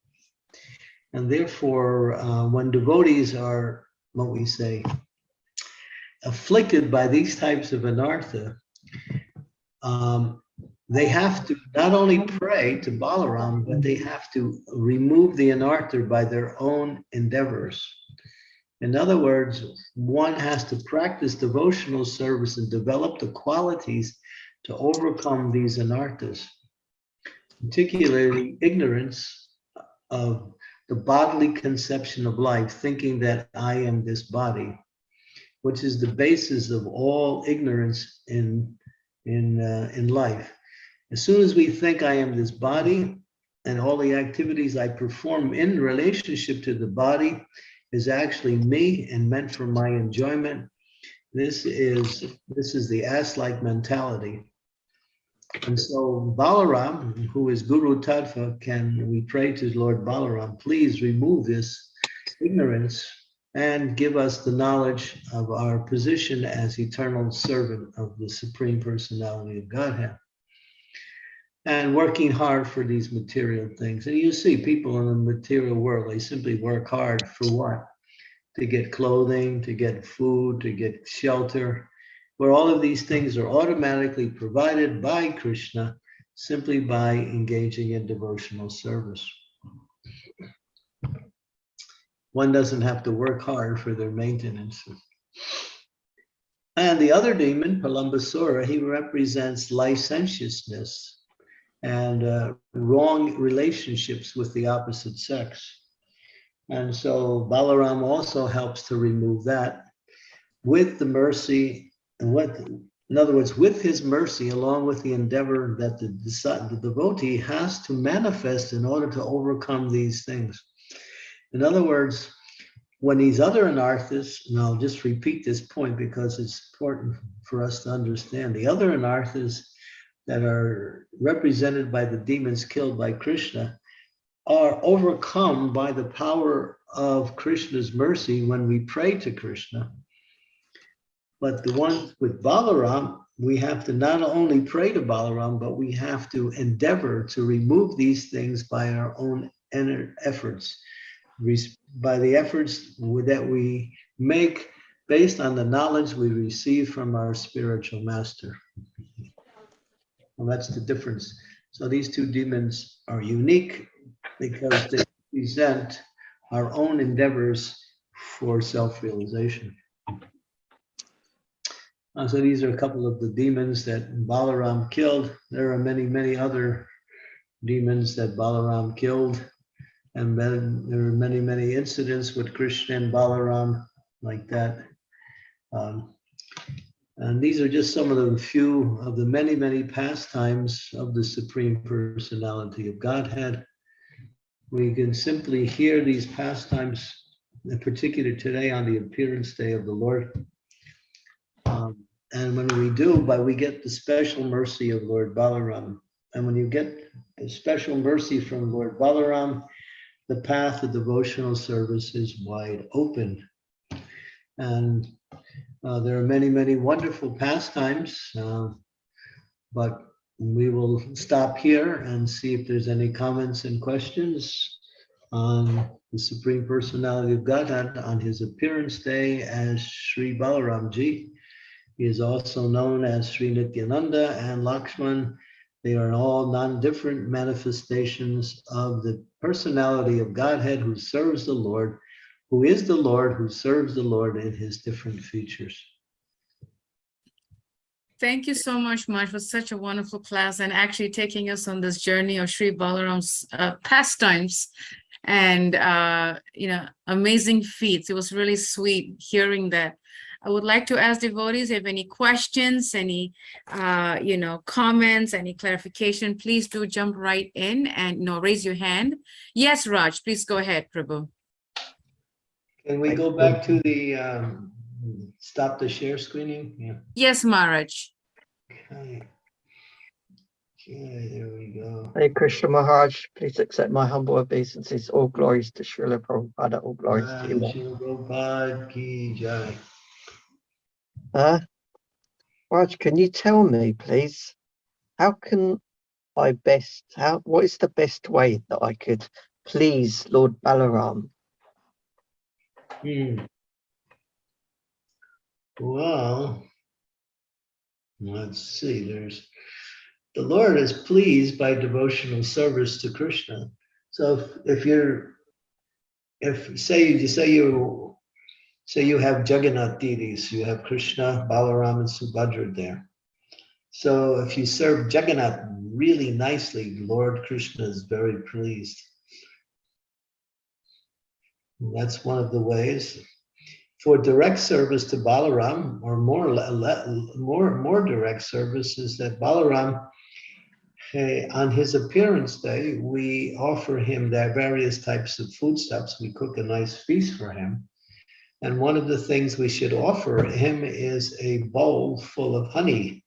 And therefore, uh, when devotees are, what we say, afflicted by these types of anartha, um, they have to not only pray to Balaram, but they have to remove the anartha by their own endeavors. In other words, one has to practice devotional service and develop the qualities to overcome these anarthas, particularly ignorance of the bodily conception of life, thinking that I am this body, which is the basis of all ignorance in, in, uh, in life. As soon as we think I am this body and all the activities I perform in relationship to the body is actually me and meant for my enjoyment. This is this is the ass-like mentality. And so Balaram, who is Guru Tattva, can we pray to Lord Balaram, please remove this ignorance and give us the knowledge of our position as eternal servant of the Supreme Personality of Godhead and working hard for these material things. And you see people in the material world, they simply work hard for what? To get clothing, to get food, to get shelter, where all of these things are automatically provided by Krishna simply by engaging in devotional service. One doesn't have to work hard for their maintenance. And the other demon, Pralambasura, he represents licentiousness and uh, wrong relationships with the opposite sex. And so Balaram also helps to remove that with the mercy and what, in other words, with his mercy, along with the endeavor that the, the devotee has to manifest in order to overcome these things. In other words, when these other anarthas, and I'll just repeat this point because it's important for us to understand, the other anarthas that are represented by the demons killed by Krishna are overcome by the power of Krishna's mercy when we pray to Krishna. But the ones with Balaram, we have to not only pray to Balaram, but we have to endeavor to remove these things by our own efforts, by the efforts that we make based on the knowledge we receive from our spiritual master. Well, that's the difference. So these two demons are unique because they present our own endeavors for self-realization. Uh, so these are a couple of the demons that Balaram killed. There are many, many other demons that Balaram killed. And then there are many, many incidents with Krishna and Balaram like that. Um, and these are just some of the few of the many, many pastimes of the Supreme Personality of Godhead. We can simply hear these pastimes, in particular today on the appearance day of the Lord. Um, and when we do, but we get the special mercy of Lord Balaram. And when you get the special mercy from Lord Balaram, the path of devotional service is wide open. And uh, there are many, many wonderful pastimes, uh, but we will stop here and see if there's any comments and questions on the Supreme Personality of Godhead on his appearance day as Sri Balaramji. He is also known as Sri Nityananda and Lakshman. They are all non-different manifestations of the personality of Godhead who serves the Lord who is the Lord, who serves the Lord in his different features. Thank you so much, Maj, for such a wonderful class and actually taking us on this journey of Sri Balaram's uh, pastimes and, uh, you know, amazing feats. It was really sweet hearing that. I would like to ask devotees if any questions, any, uh, you know, comments, any clarification, please do jump right in and, you know, raise your hand. Yes, Raj, please go ahead, Prabhu. Can we go back to the, um, stop the share screening? Yeah. Yes, Maharaj. Okay. Okay, there we go. Hey, Krishna Maharaj, please accept my humble obeisances. All glories to Srila Prabhupada, all glories to you. Ram Prabhupada ki jai. Huh? Raj, can you tell me, please, how can I best, how, what is the best way that I could please Lord Balaram? Hmm. Well, let's see, there's, the Lord is pleased by devotional service to Krishna. So if, if you're, if, say, you say you, say you have Jagannath deities, you have Krishna, Balaram and Subhadra there. So if you serve Jagannath really nicely, Lord Krishna is very pleased. That's one of the ways. For direct service to Balaram, or more, more, more direct service is that Balaram, eh, on his appearance day, we offer him their various types of foodstuffs. We cook a nice feast for him. And one of the things we should offer him is a bowl full of honey.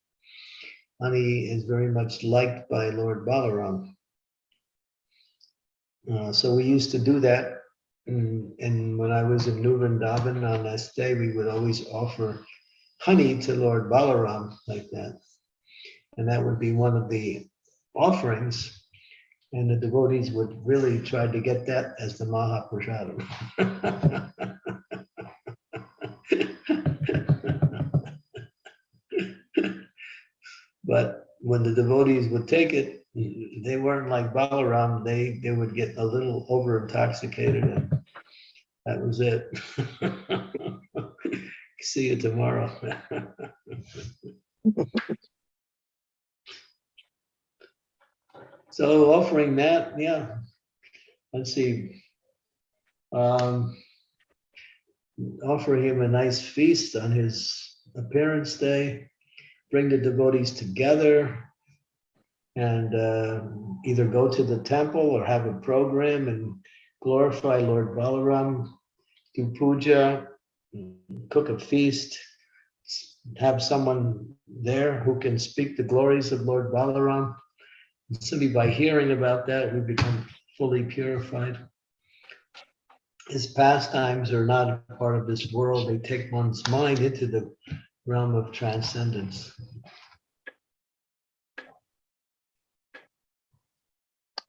Honey is very much liked by Lord Balaram. Uh, so we used to do that Mm, And when I was in New Vrindavan on this day, we would always offer honey to Lord Balaram like that. And that would be one of the offerings. And the devotees would really try to get that as the Mahaprasadam. But when the devotees would take it, they weren't like Balaram, they, they would get a little over intoxicated and that was it. See you tomorrow. So offering that, yeah, let's see. Um, Offer him a nice feast on his appearance day, bring the devotees together, and uh, either go to the temple or have a program and glorify Lord Balaram, do puja, cook a feast, have someone there who can speak the glories of Lord Balaram. Simply by hearing about that, we become fully purified. His pastimes are not a part of this world. They take one's mind into the realm of transcendence.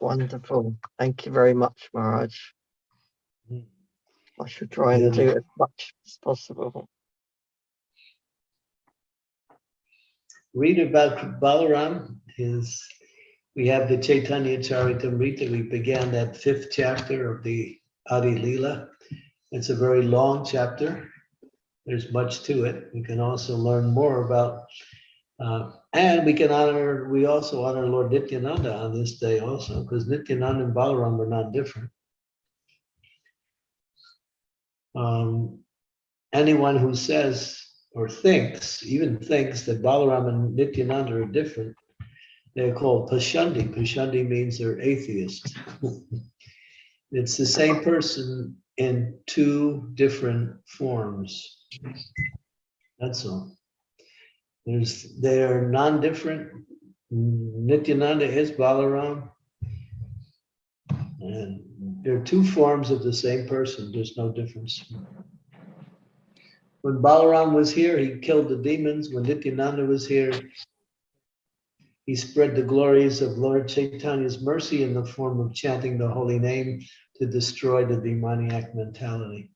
Wonderful. Thank you very much, Maharaj. Mm. I should try and do as much as possible. read about Balaram is, we have the Chaitanya Charitamrita. We began that fifth chapter of the Adi Leela. It's a very long chapter. There's much to it. We can also learn more about, uh, and we can honor, we also honor Lord Nityananda on this day also, because Nityananda and Balaram are not different. Um, anyone who says or thinks, even thinks that Balaram and Nityananda are different, they're called Pashandi. Pashandi means they're atheist. It's the same person in two different forms. That's all. There's, they're non-different. Nityananda is Balaram. And they're two forms of the same person. There's no difference. When Balaram was here, he killed the demons. When Nityananda was here, he spread the glories of Lord Chaitanya's mercy in the form of chanting the holy name to destroy the demoniac mentality.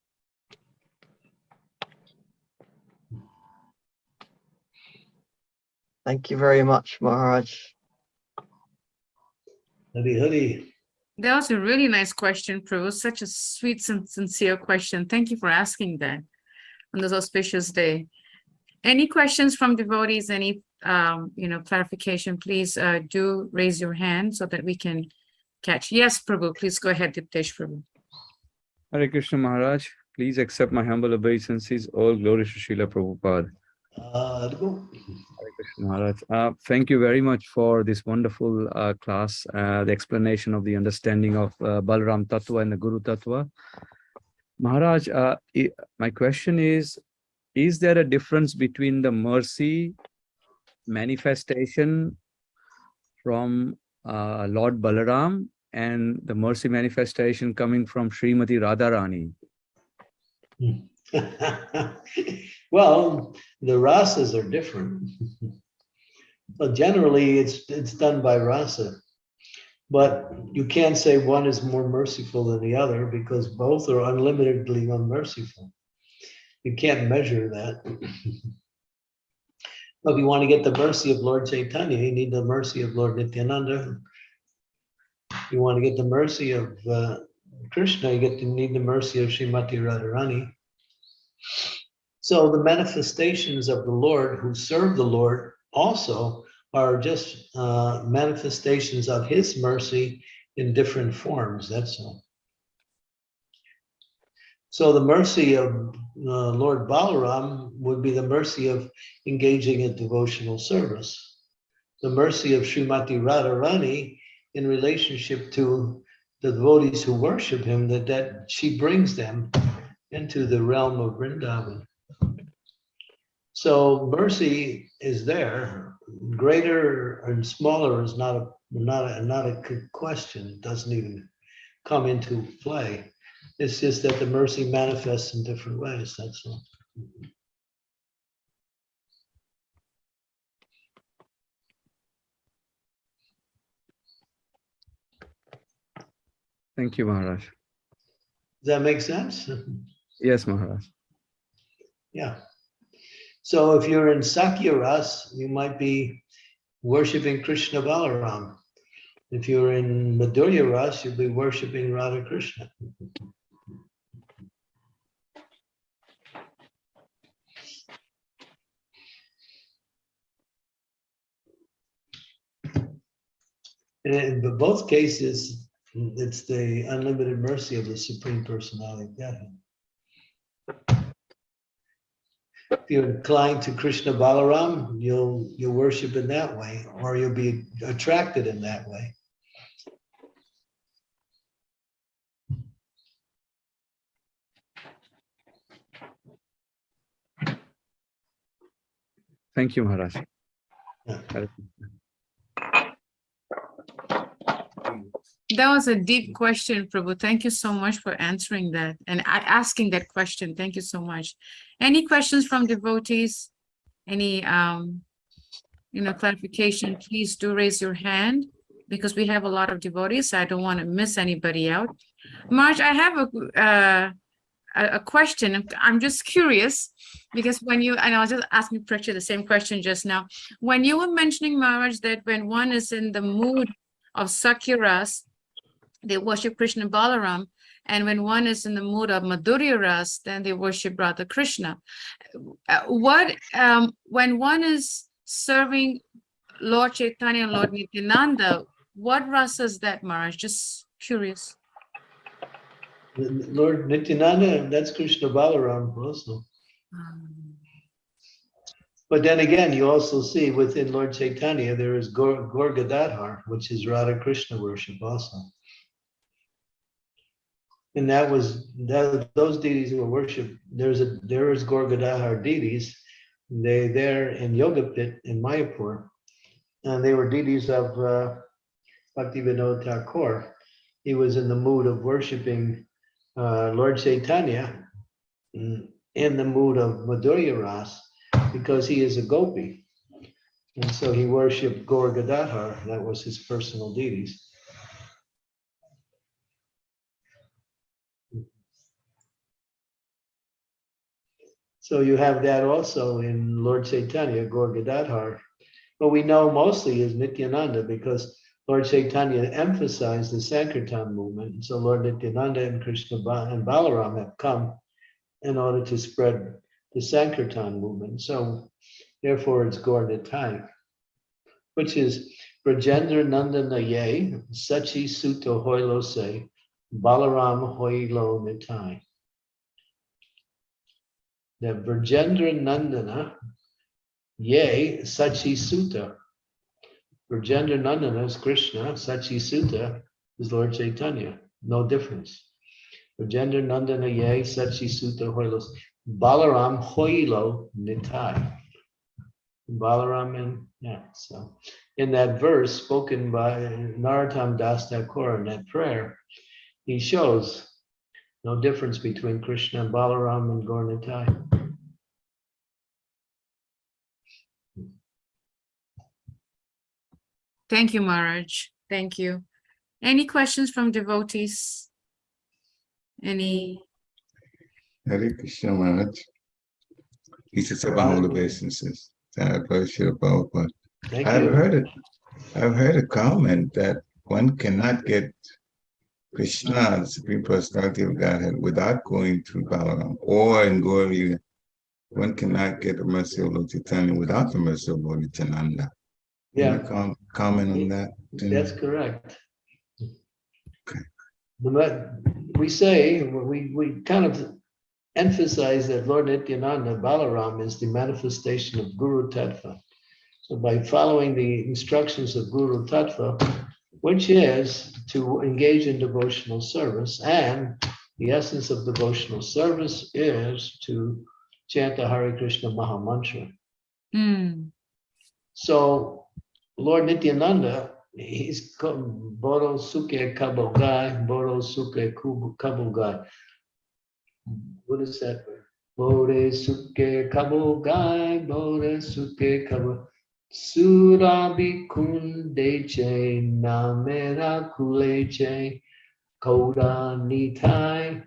Thank you very much, Maharaj. Huddy huddy. That was a really nice question, Prabhu. Such a sweet and sincere question. Thank you for asking that on this auspicious day. Any questions from devotees, any, um, you know, clarification, please, uh, do raise your hand so that we can catch. Yes, Prabhu, please go ahead, Diptesh Prabhu. Hare Krishna Maharaj, please accept my humble obeisances. All glory to Srila Prabhupada. Uh, to go. Hare Krishna Maharaj. Uh, thank you very much for this wonderful uh, class, uh, the explanation of the understanding of uh, Balaram Tattva and the Guru Tattva. Maharaj, uh, my question is, is there a difference between the mercy manifestation from uh, Lord Balaram and the mercy manifestation coming from Srimati Radharani? Well, the rasas are different. But generally, it's, it's done by rasa. But you can't say one is more merciful than the other because both are unlimitedly unmerciful. You can't measure that. But if you want to get the mercy of Lord Chaitanya, you need the mercy of Lord Nityananda. You want to get the mercy of uh, Krishna, you get to need the mercy of Srimati Radharani. So the manifestations of the Lord who serve the Lord also are just uh, manifestations of his mercy in different forms, that's all. So the mercy of uh, Lord Balaram would be the mercy of engaging in devotional service. The mercy of Srimati Radharani in relationship to the devotees who worship him, that, that she brings them into the realm of Vrindavan. So mercy is there. Greater and smaller is not a, not a, not a question. It doesn't even come into play. It's just that the mercy manifests in different ways, that's all. Thank you, Maharaj. Does that make sense? Yes, Maharaj. Yeah. So if you're in Sakhya Ras, you might be worshiping Krishna Balaram. If you're in Madhurya Ras, you'll be worshiping Radha Krishna. And in both cases, it's the unlimited mercy of the Supreme Personality of Godhead. If you're inclined to Krishna Balaram, you'll, you'll worship in that way, or you'll be attracted in that way. Thank you, Maharaj. Yeah. That was a deep question, Prabhu. Thank you so much for answering that and asking that question. Thank you so much. Any questions from devotees? Any, um, you know, clarification, please do raise your hand because we have a lot of devotees. so I don't want to miss anybody out. Marge, I have a, uh, a, question. I'm- just curious because when you, and I was just asking Precha the same question just now. When you were mentioning, Maharaj, that when one is in the mood of Sakhya Ras, they worship Krishna Balaram. And when one is in the mood of Madhurya Ras, then they worship Radha Krishna. Uh, What, um, when one is serving Lord Chaitanya and Lord Nityananda, what rasa is that, Maharaj? Just curious. Lord Nityananda, that's Krishna Balaram also. Um, But then again, you also see within Lord Chaitanya, there is Gaur Gaur Gadadhar, which is Radha Krishna worship also. And that was, that, those deities were worshipped, there's a, there is Gaur Gadadhar deities. They there in Yoga Pith in Mayapur. And they were deities of uh, Bhaktivinoda Thakur. He was in the mood of worshiping uh, Lord Chaitanya mm, in the mood of Madhurya Ras because he is a gopi. And so he worshiped Gaur Gadadhar, that was his personal deities. So you have that also in Lord Chaitanya, Gaur. But we know mostly is Nityananda because Lord Chaitanya emphasized the Sankirtan movement. And so Lord Nityananda and Krishna and Balaram have come in order to spread the Sankirtan movement. So therefore it's Gaur which is Brajendra Nandana Ye, Sachi Suto Hoilo Se, Balaram Hoilo Nitai. The Brajendra Nandana Ye, Sachi Sutta. Brajendra Nandana is Krishna, Sachi Sutta is Lord Chaitanya, no difference. Brajendra Nandana Ye, Sachi Sutta Hoilos. Balaram Hoilo Nitai. Balaram and, yeah, so in that verse spoken by Narottam Das Thakur in that prayer, he shows no difference between Krishna and Balaram and Gaur Nitai. Thank you, Maharaj. Thank you. Any questions from devotees? Any? Hare Krishna Maharaj. He says about holy obeisances. Thank you, Prabhupada. Thank I've heard it. I've heard a comment that one cannot get Krishna, the Supreme Personality of Godhead, without going through Balaram or in Gauri. One cannot get the mercy of Lord Chaitanya without the mercy of Lord Nityananda. Can you Yeah, com- Comment on that. that's correct. Okay. Me- We say, we, we kind of emphasize that Lord Nityananda Balaram is the manifestation of Guru Tattva. So by following the instructions of Guru Tattva, which is to engage in devotional service, and the essence of devotional service is to chant the Hare Krishna Maha Mantra. Hmm, So Lord Nityananda, he's Boro Suke Kabogai, Boro Suke Kabogai. What is that? word? Bore Suke Kabogai, Bore Suke Kabo. Surabi Kundeche, Namera Kuleche, Koda Nitai,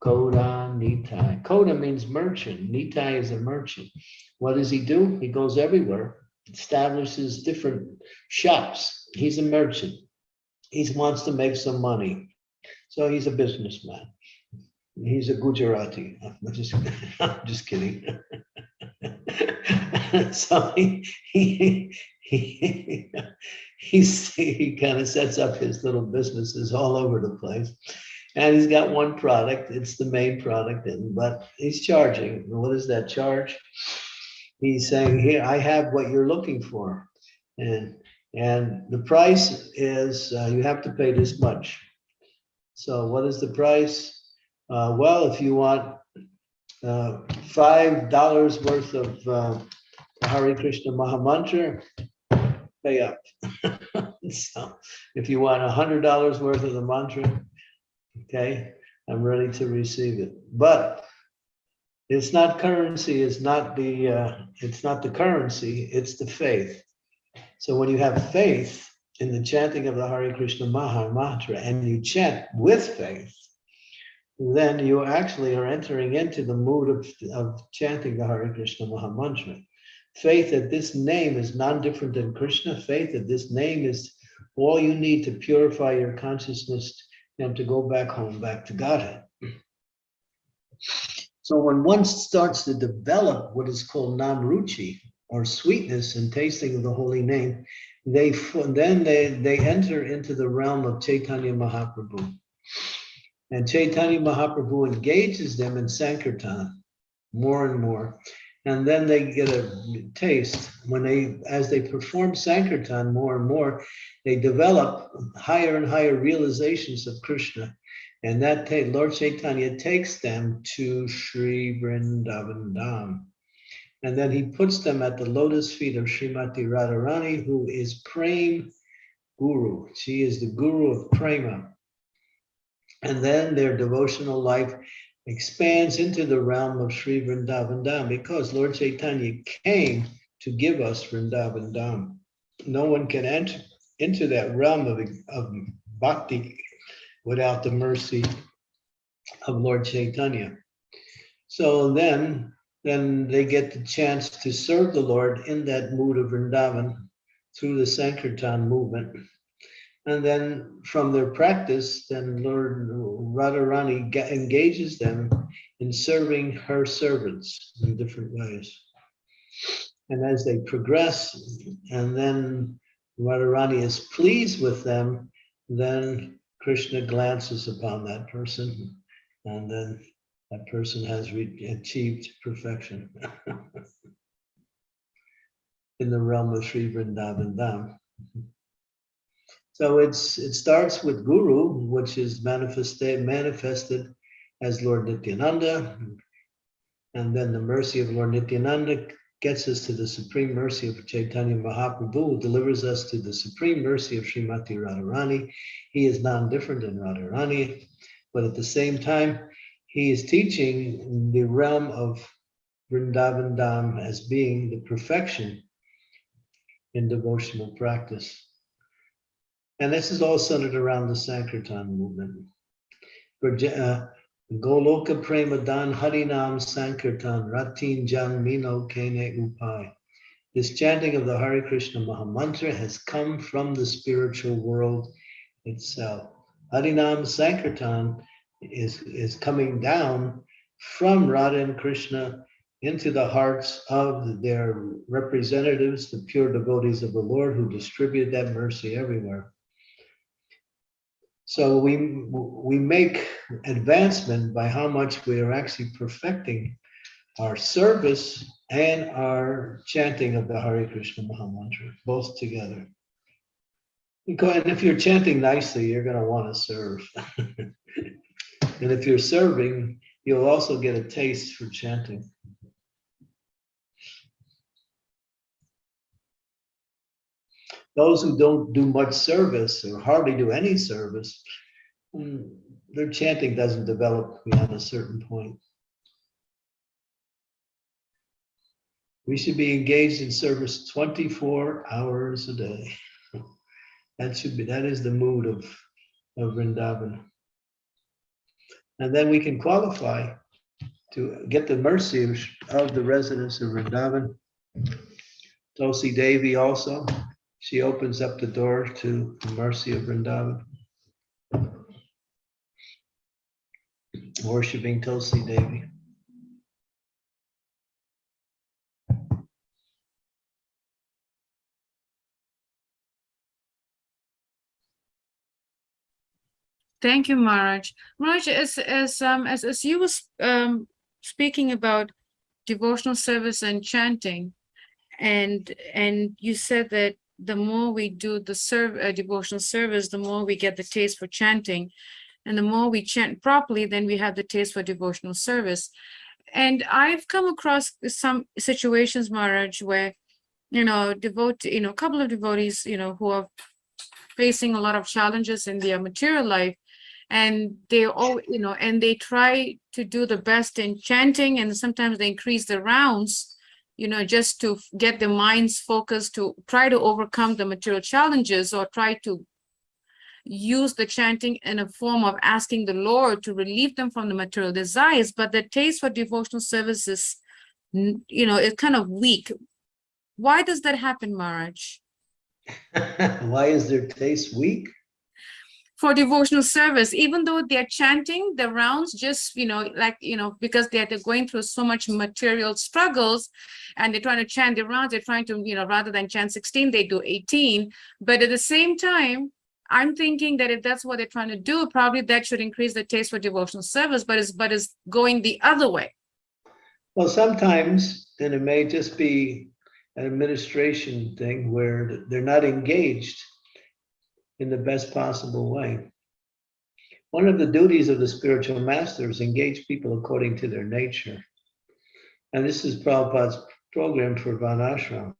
Koda Nitai. Koda means merchant. Nitai is a merchant. What does he do? He goes everywhere establishes different shops. He's a merchant. He wants to make some money. So he's a businessman. He's a Gujarati. I'm just, I'm just kidding. so he, he, he, he's, he kind of sets up his little businesses all over the place. And he's got one product, it's the main product, and but he's charging. What is that charge? he's saying, here, I have what you're looking for. And, and the price is, uh, you have to pay this much. So what is the price? Uh, well, if you want uh, five dollars worth of Hare Krishna Maha Mantra, pay up. So if you want a hundred dollars worth of the mantra, okay, I'm ready to receive it. But it's not currency, it's not the, uh, it's not the currency, it's the faith. So when you have faith in the chanting of the Hare Krishna Maha Mantra and you chant with faith, then you actually are entering into the mood of, of chanting the Hare Krishna Maha Mantra. Faith that this name is non-different than Krishna, faith that this name is all you need to purify your consciousness and to go back home, back to Godhead. So when one starts to develop what is called namruchi, or sweetness and tasting of the holy name, they then they they enter into the realm of Chaitanya Mahaprabhu. And Chaitanya Mahaprabhu engages them in Sankirtan more and more. And then they get a taste when they, as they perform Sankirtan more and more, they develop higher and higher realizations of Krishna. And that Lord Chaitanya takes them to Sri Vrindavan Dham. And then he puts them at the lotus feet of Srimati Radharani, who is Prem Guru. She is the Guru of Prema. And then their devotional life expands into the realm of Sri Vrindavan Dham because Lord Chaitanya came to give us Vrindavan Dham. No one can enter into that realm of, of bhakti without the mercy of Lord Chaitanya. So then, then they get the chance to serve the Lord in that mood of Vrindavan through the Sankirtan movement. And then from their practice, then Lord Radharani engages them in serving her servants in different ways. And as they progress, and then Radharani is pleased with them, then Krishna glances upon that person, and then that person has achieved perfection in the realm of Sri Vrindavan Dham. So it's it starts with Guru, which is manifested manifested as Lord Nityananda, and then the mercy of Lord Nityananda gets us to the supreme mercy of Chaitanya Mahaprabhu, delivers us to the supreme mercy of Srimati Radharani. He is non-different than Radharani, but at the same time, he is teaching in the realm of Vrindavan Dham as being the perfection in devotional practice. And this is all centered around the Sankirtan movement. Uh, Goloka Prema Dan Harinam Sankirtan Ratin Jan Mino Kene Upai. This chanting of the Hare Krishna Mahamantra has come from the spiritual world itself. Harinam Sankirtan is, is coming down from Radha and Krishna into the hearts of their representatives, the pure devotees of the Lord who distribute that mercy everywhere. So we, we make advancement by how much we are actually perfecting our service and our chanting of the Hare Krishna Mahamantra, both together. And if you're chanting nicely, you're going to want to serve. and if you're serving, you'll also get a taste for chanting. Those who don't do much service or hardly do any service, mm, their chanting doesn't develop beyond a certain point. We should be engaged in service 24 hours a day. That should be, that is the mood of, of Vrindavan. And then we can qualify to get the mercy of, of the residents of Vrindavan. Tulsi Devi also, she opens up the door to the mercy of Vrindavan. Worshipping Tulsi Devi. Thank you, Maharaj. Maharaj, as, as, um, as, as you was, um, speaking about devotional service and chanting, and, and you said that the more we do the serve, uh, devotional service, the more we get the taste for chanting. And the more we chant properly, then we have the taste for devotional service. And I've come across some situations, Maharaj, where, you know, devote, you know, a couple of devotees, you know, who are facing a lot of challenges in their material life and they all you know and they try to do the best in chanting and sometimes they increase the rounds you know just to get their minds focused to try to overcome the material challenges or try to use the chanting in a form of asking the lord to relieve them from the material desires. But the taste for devotional services you know is kind of weak. Why does that happen maharaj? Why is their taste weak? For devotional service, even though they're chanting the rounds, just, you know, like, you know, because they're, they're going through so much material struggles and they're trying to chant the rounds, they're trying to, you know, rather than chant 16, they do 18. But at the same time, I'm thinking that if that's what they're trying to do, probably that should increase the taste for devotional service, but it's, but it's going the other way. Well, sometimes, and it may just be an administration thing where they're not engaged in the best possible way. One of the duties of the spiritual master is engage people according to their nature. And this is Prabhupada's program for Varnashram.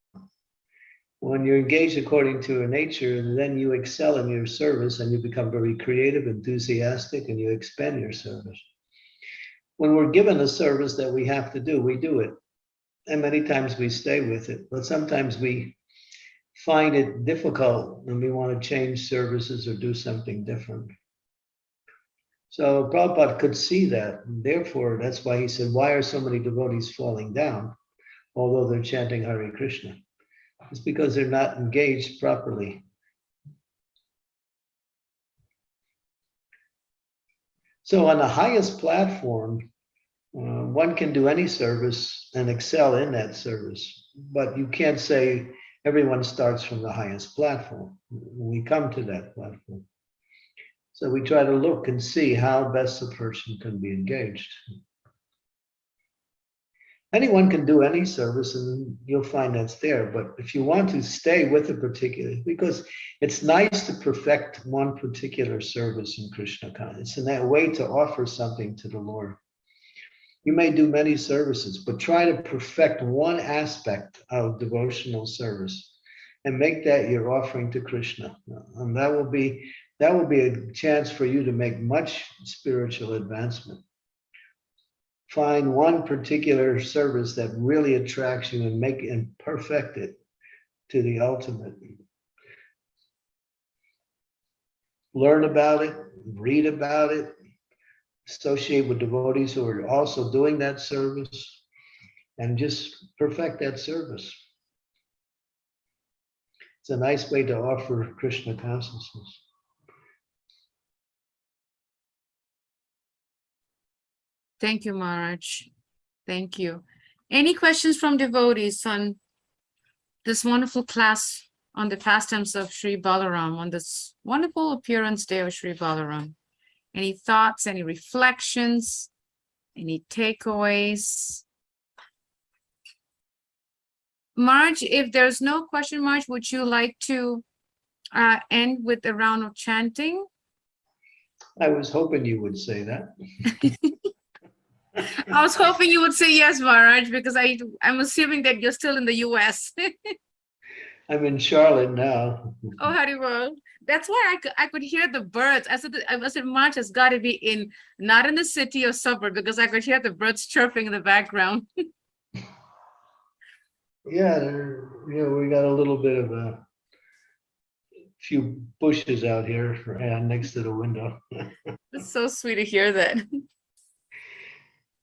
When you're engaged according to your nature, then you excel in your service and you become very creative, enthusiastic, and you expand your service. When we're given a service that we have to do, we do it. And many times we stay with it, but sometimes we find it difficult and we want to change services or do something different. So Prabhupada could see that. and Therefore, that's why he said, why are so many devotees falling down, although they're chanting Hare Krishna? It's because they're not engaged properly. So on the highest platform, uh, one can do any service and excel in that service, but you can't say everyone starts from the highest platform. We come to that platform. So we try to look and see how best a person can be engaged. Anyone can do any service and you'll find that's there, but if you want to stay with a particular, because it's nice to perfect one particular service in Krishna consciousness. It's in that way to offer something to the Lord. You may do many services, but try to perfect one aspect of devotional service and make that your offering to Krishna. And that will be that will be a chance for you to make much spiritual advancement. Find one particular service that really attracts you and make and perfect it to the ultimate. Learn about it, read about it, associate with devotees who are also doing that service, and just perfect that service. It's a nice way to offer Krishna consciousness. Thank you, Maharaj. Thank you. Any questions from devotees on this wonderful class on the pastimes of Sri Balaram, on this wonderful appearance day of Sri Balaram? Any thoughts, any reflections, any takeaways? Marge, if there's no question, Marge, would you like to uh, end with a round of chanting? I was hoping you would say that. I was hoping you would say yes, Maharaj, because I, I'm assuming that you're still in the US. I'm in Charlotte now. Oh, Haribol. That's why I could, I could hear the birds. I said, I said, March has got to be in, not in the city or suburb, because I could hear the birds chirping in the background. Yeah, there, you know, we got a little bit of a few bushes out here uh, next to the window. It's so sweet to hear that.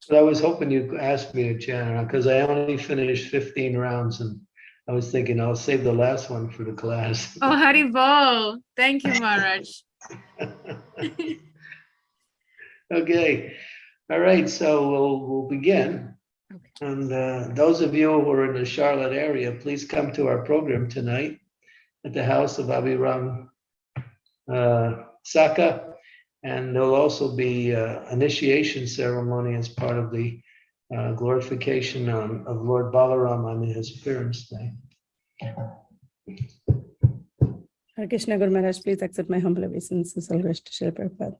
But I was hoping you'd ask me to chant because I only finished 15 rounds and I was thinking I'll save the last one for the class. Oh, Haribol. Thank you, Maharaj. Okay, all right, so we'll, we'll begin. Okay. And uh, those of you who are in the Charlotte area, please come to our program tonight at the house of Abiram uh, Saka. And there'll also be uh, initiation ceremony as part of the uh, glorification on- of Lord Balaram on his appearance day. Hare Krishna Guru Maharaj, please accept my humble obeisances, all rest to Srila Prabhupada.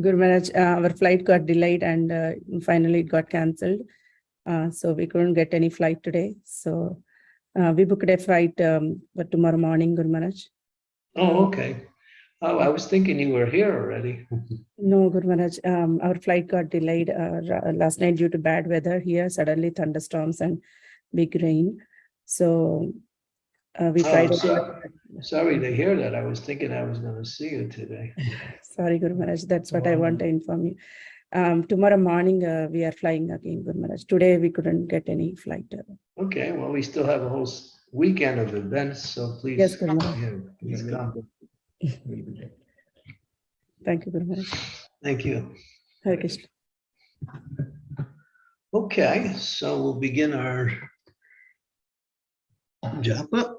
Guru Maharaj, uh, our flight got delayed and uh, finally it got cancelled. Uh, so we couldn't get any flight today. So uh, we booked a flight um, for tomorrow morning, Guru Maharaj. Oh, okay. Oh, I was thinking you were here already. No, Guru Maharaj, um, our flight got delayed uh, last night due to bad weather here, suddenly thunderstorms and big rain. So uh, we Oh, tried. so- Sorry to hear that. I was thinking I was going to see you today. Sorry, Guru Maharaj, that's what I want to inform you. Um, tomorrow morning, uh, we are flying again, Guru Maharaj. Today, we couldn't get any flight. Okay, well, we still have a whole weekend of events, so please, Yes, Guru Maharaj. please come. Thank you, Guru Maharaj. Thank you. Hare Krishna. Okay, so we'll begin our japa.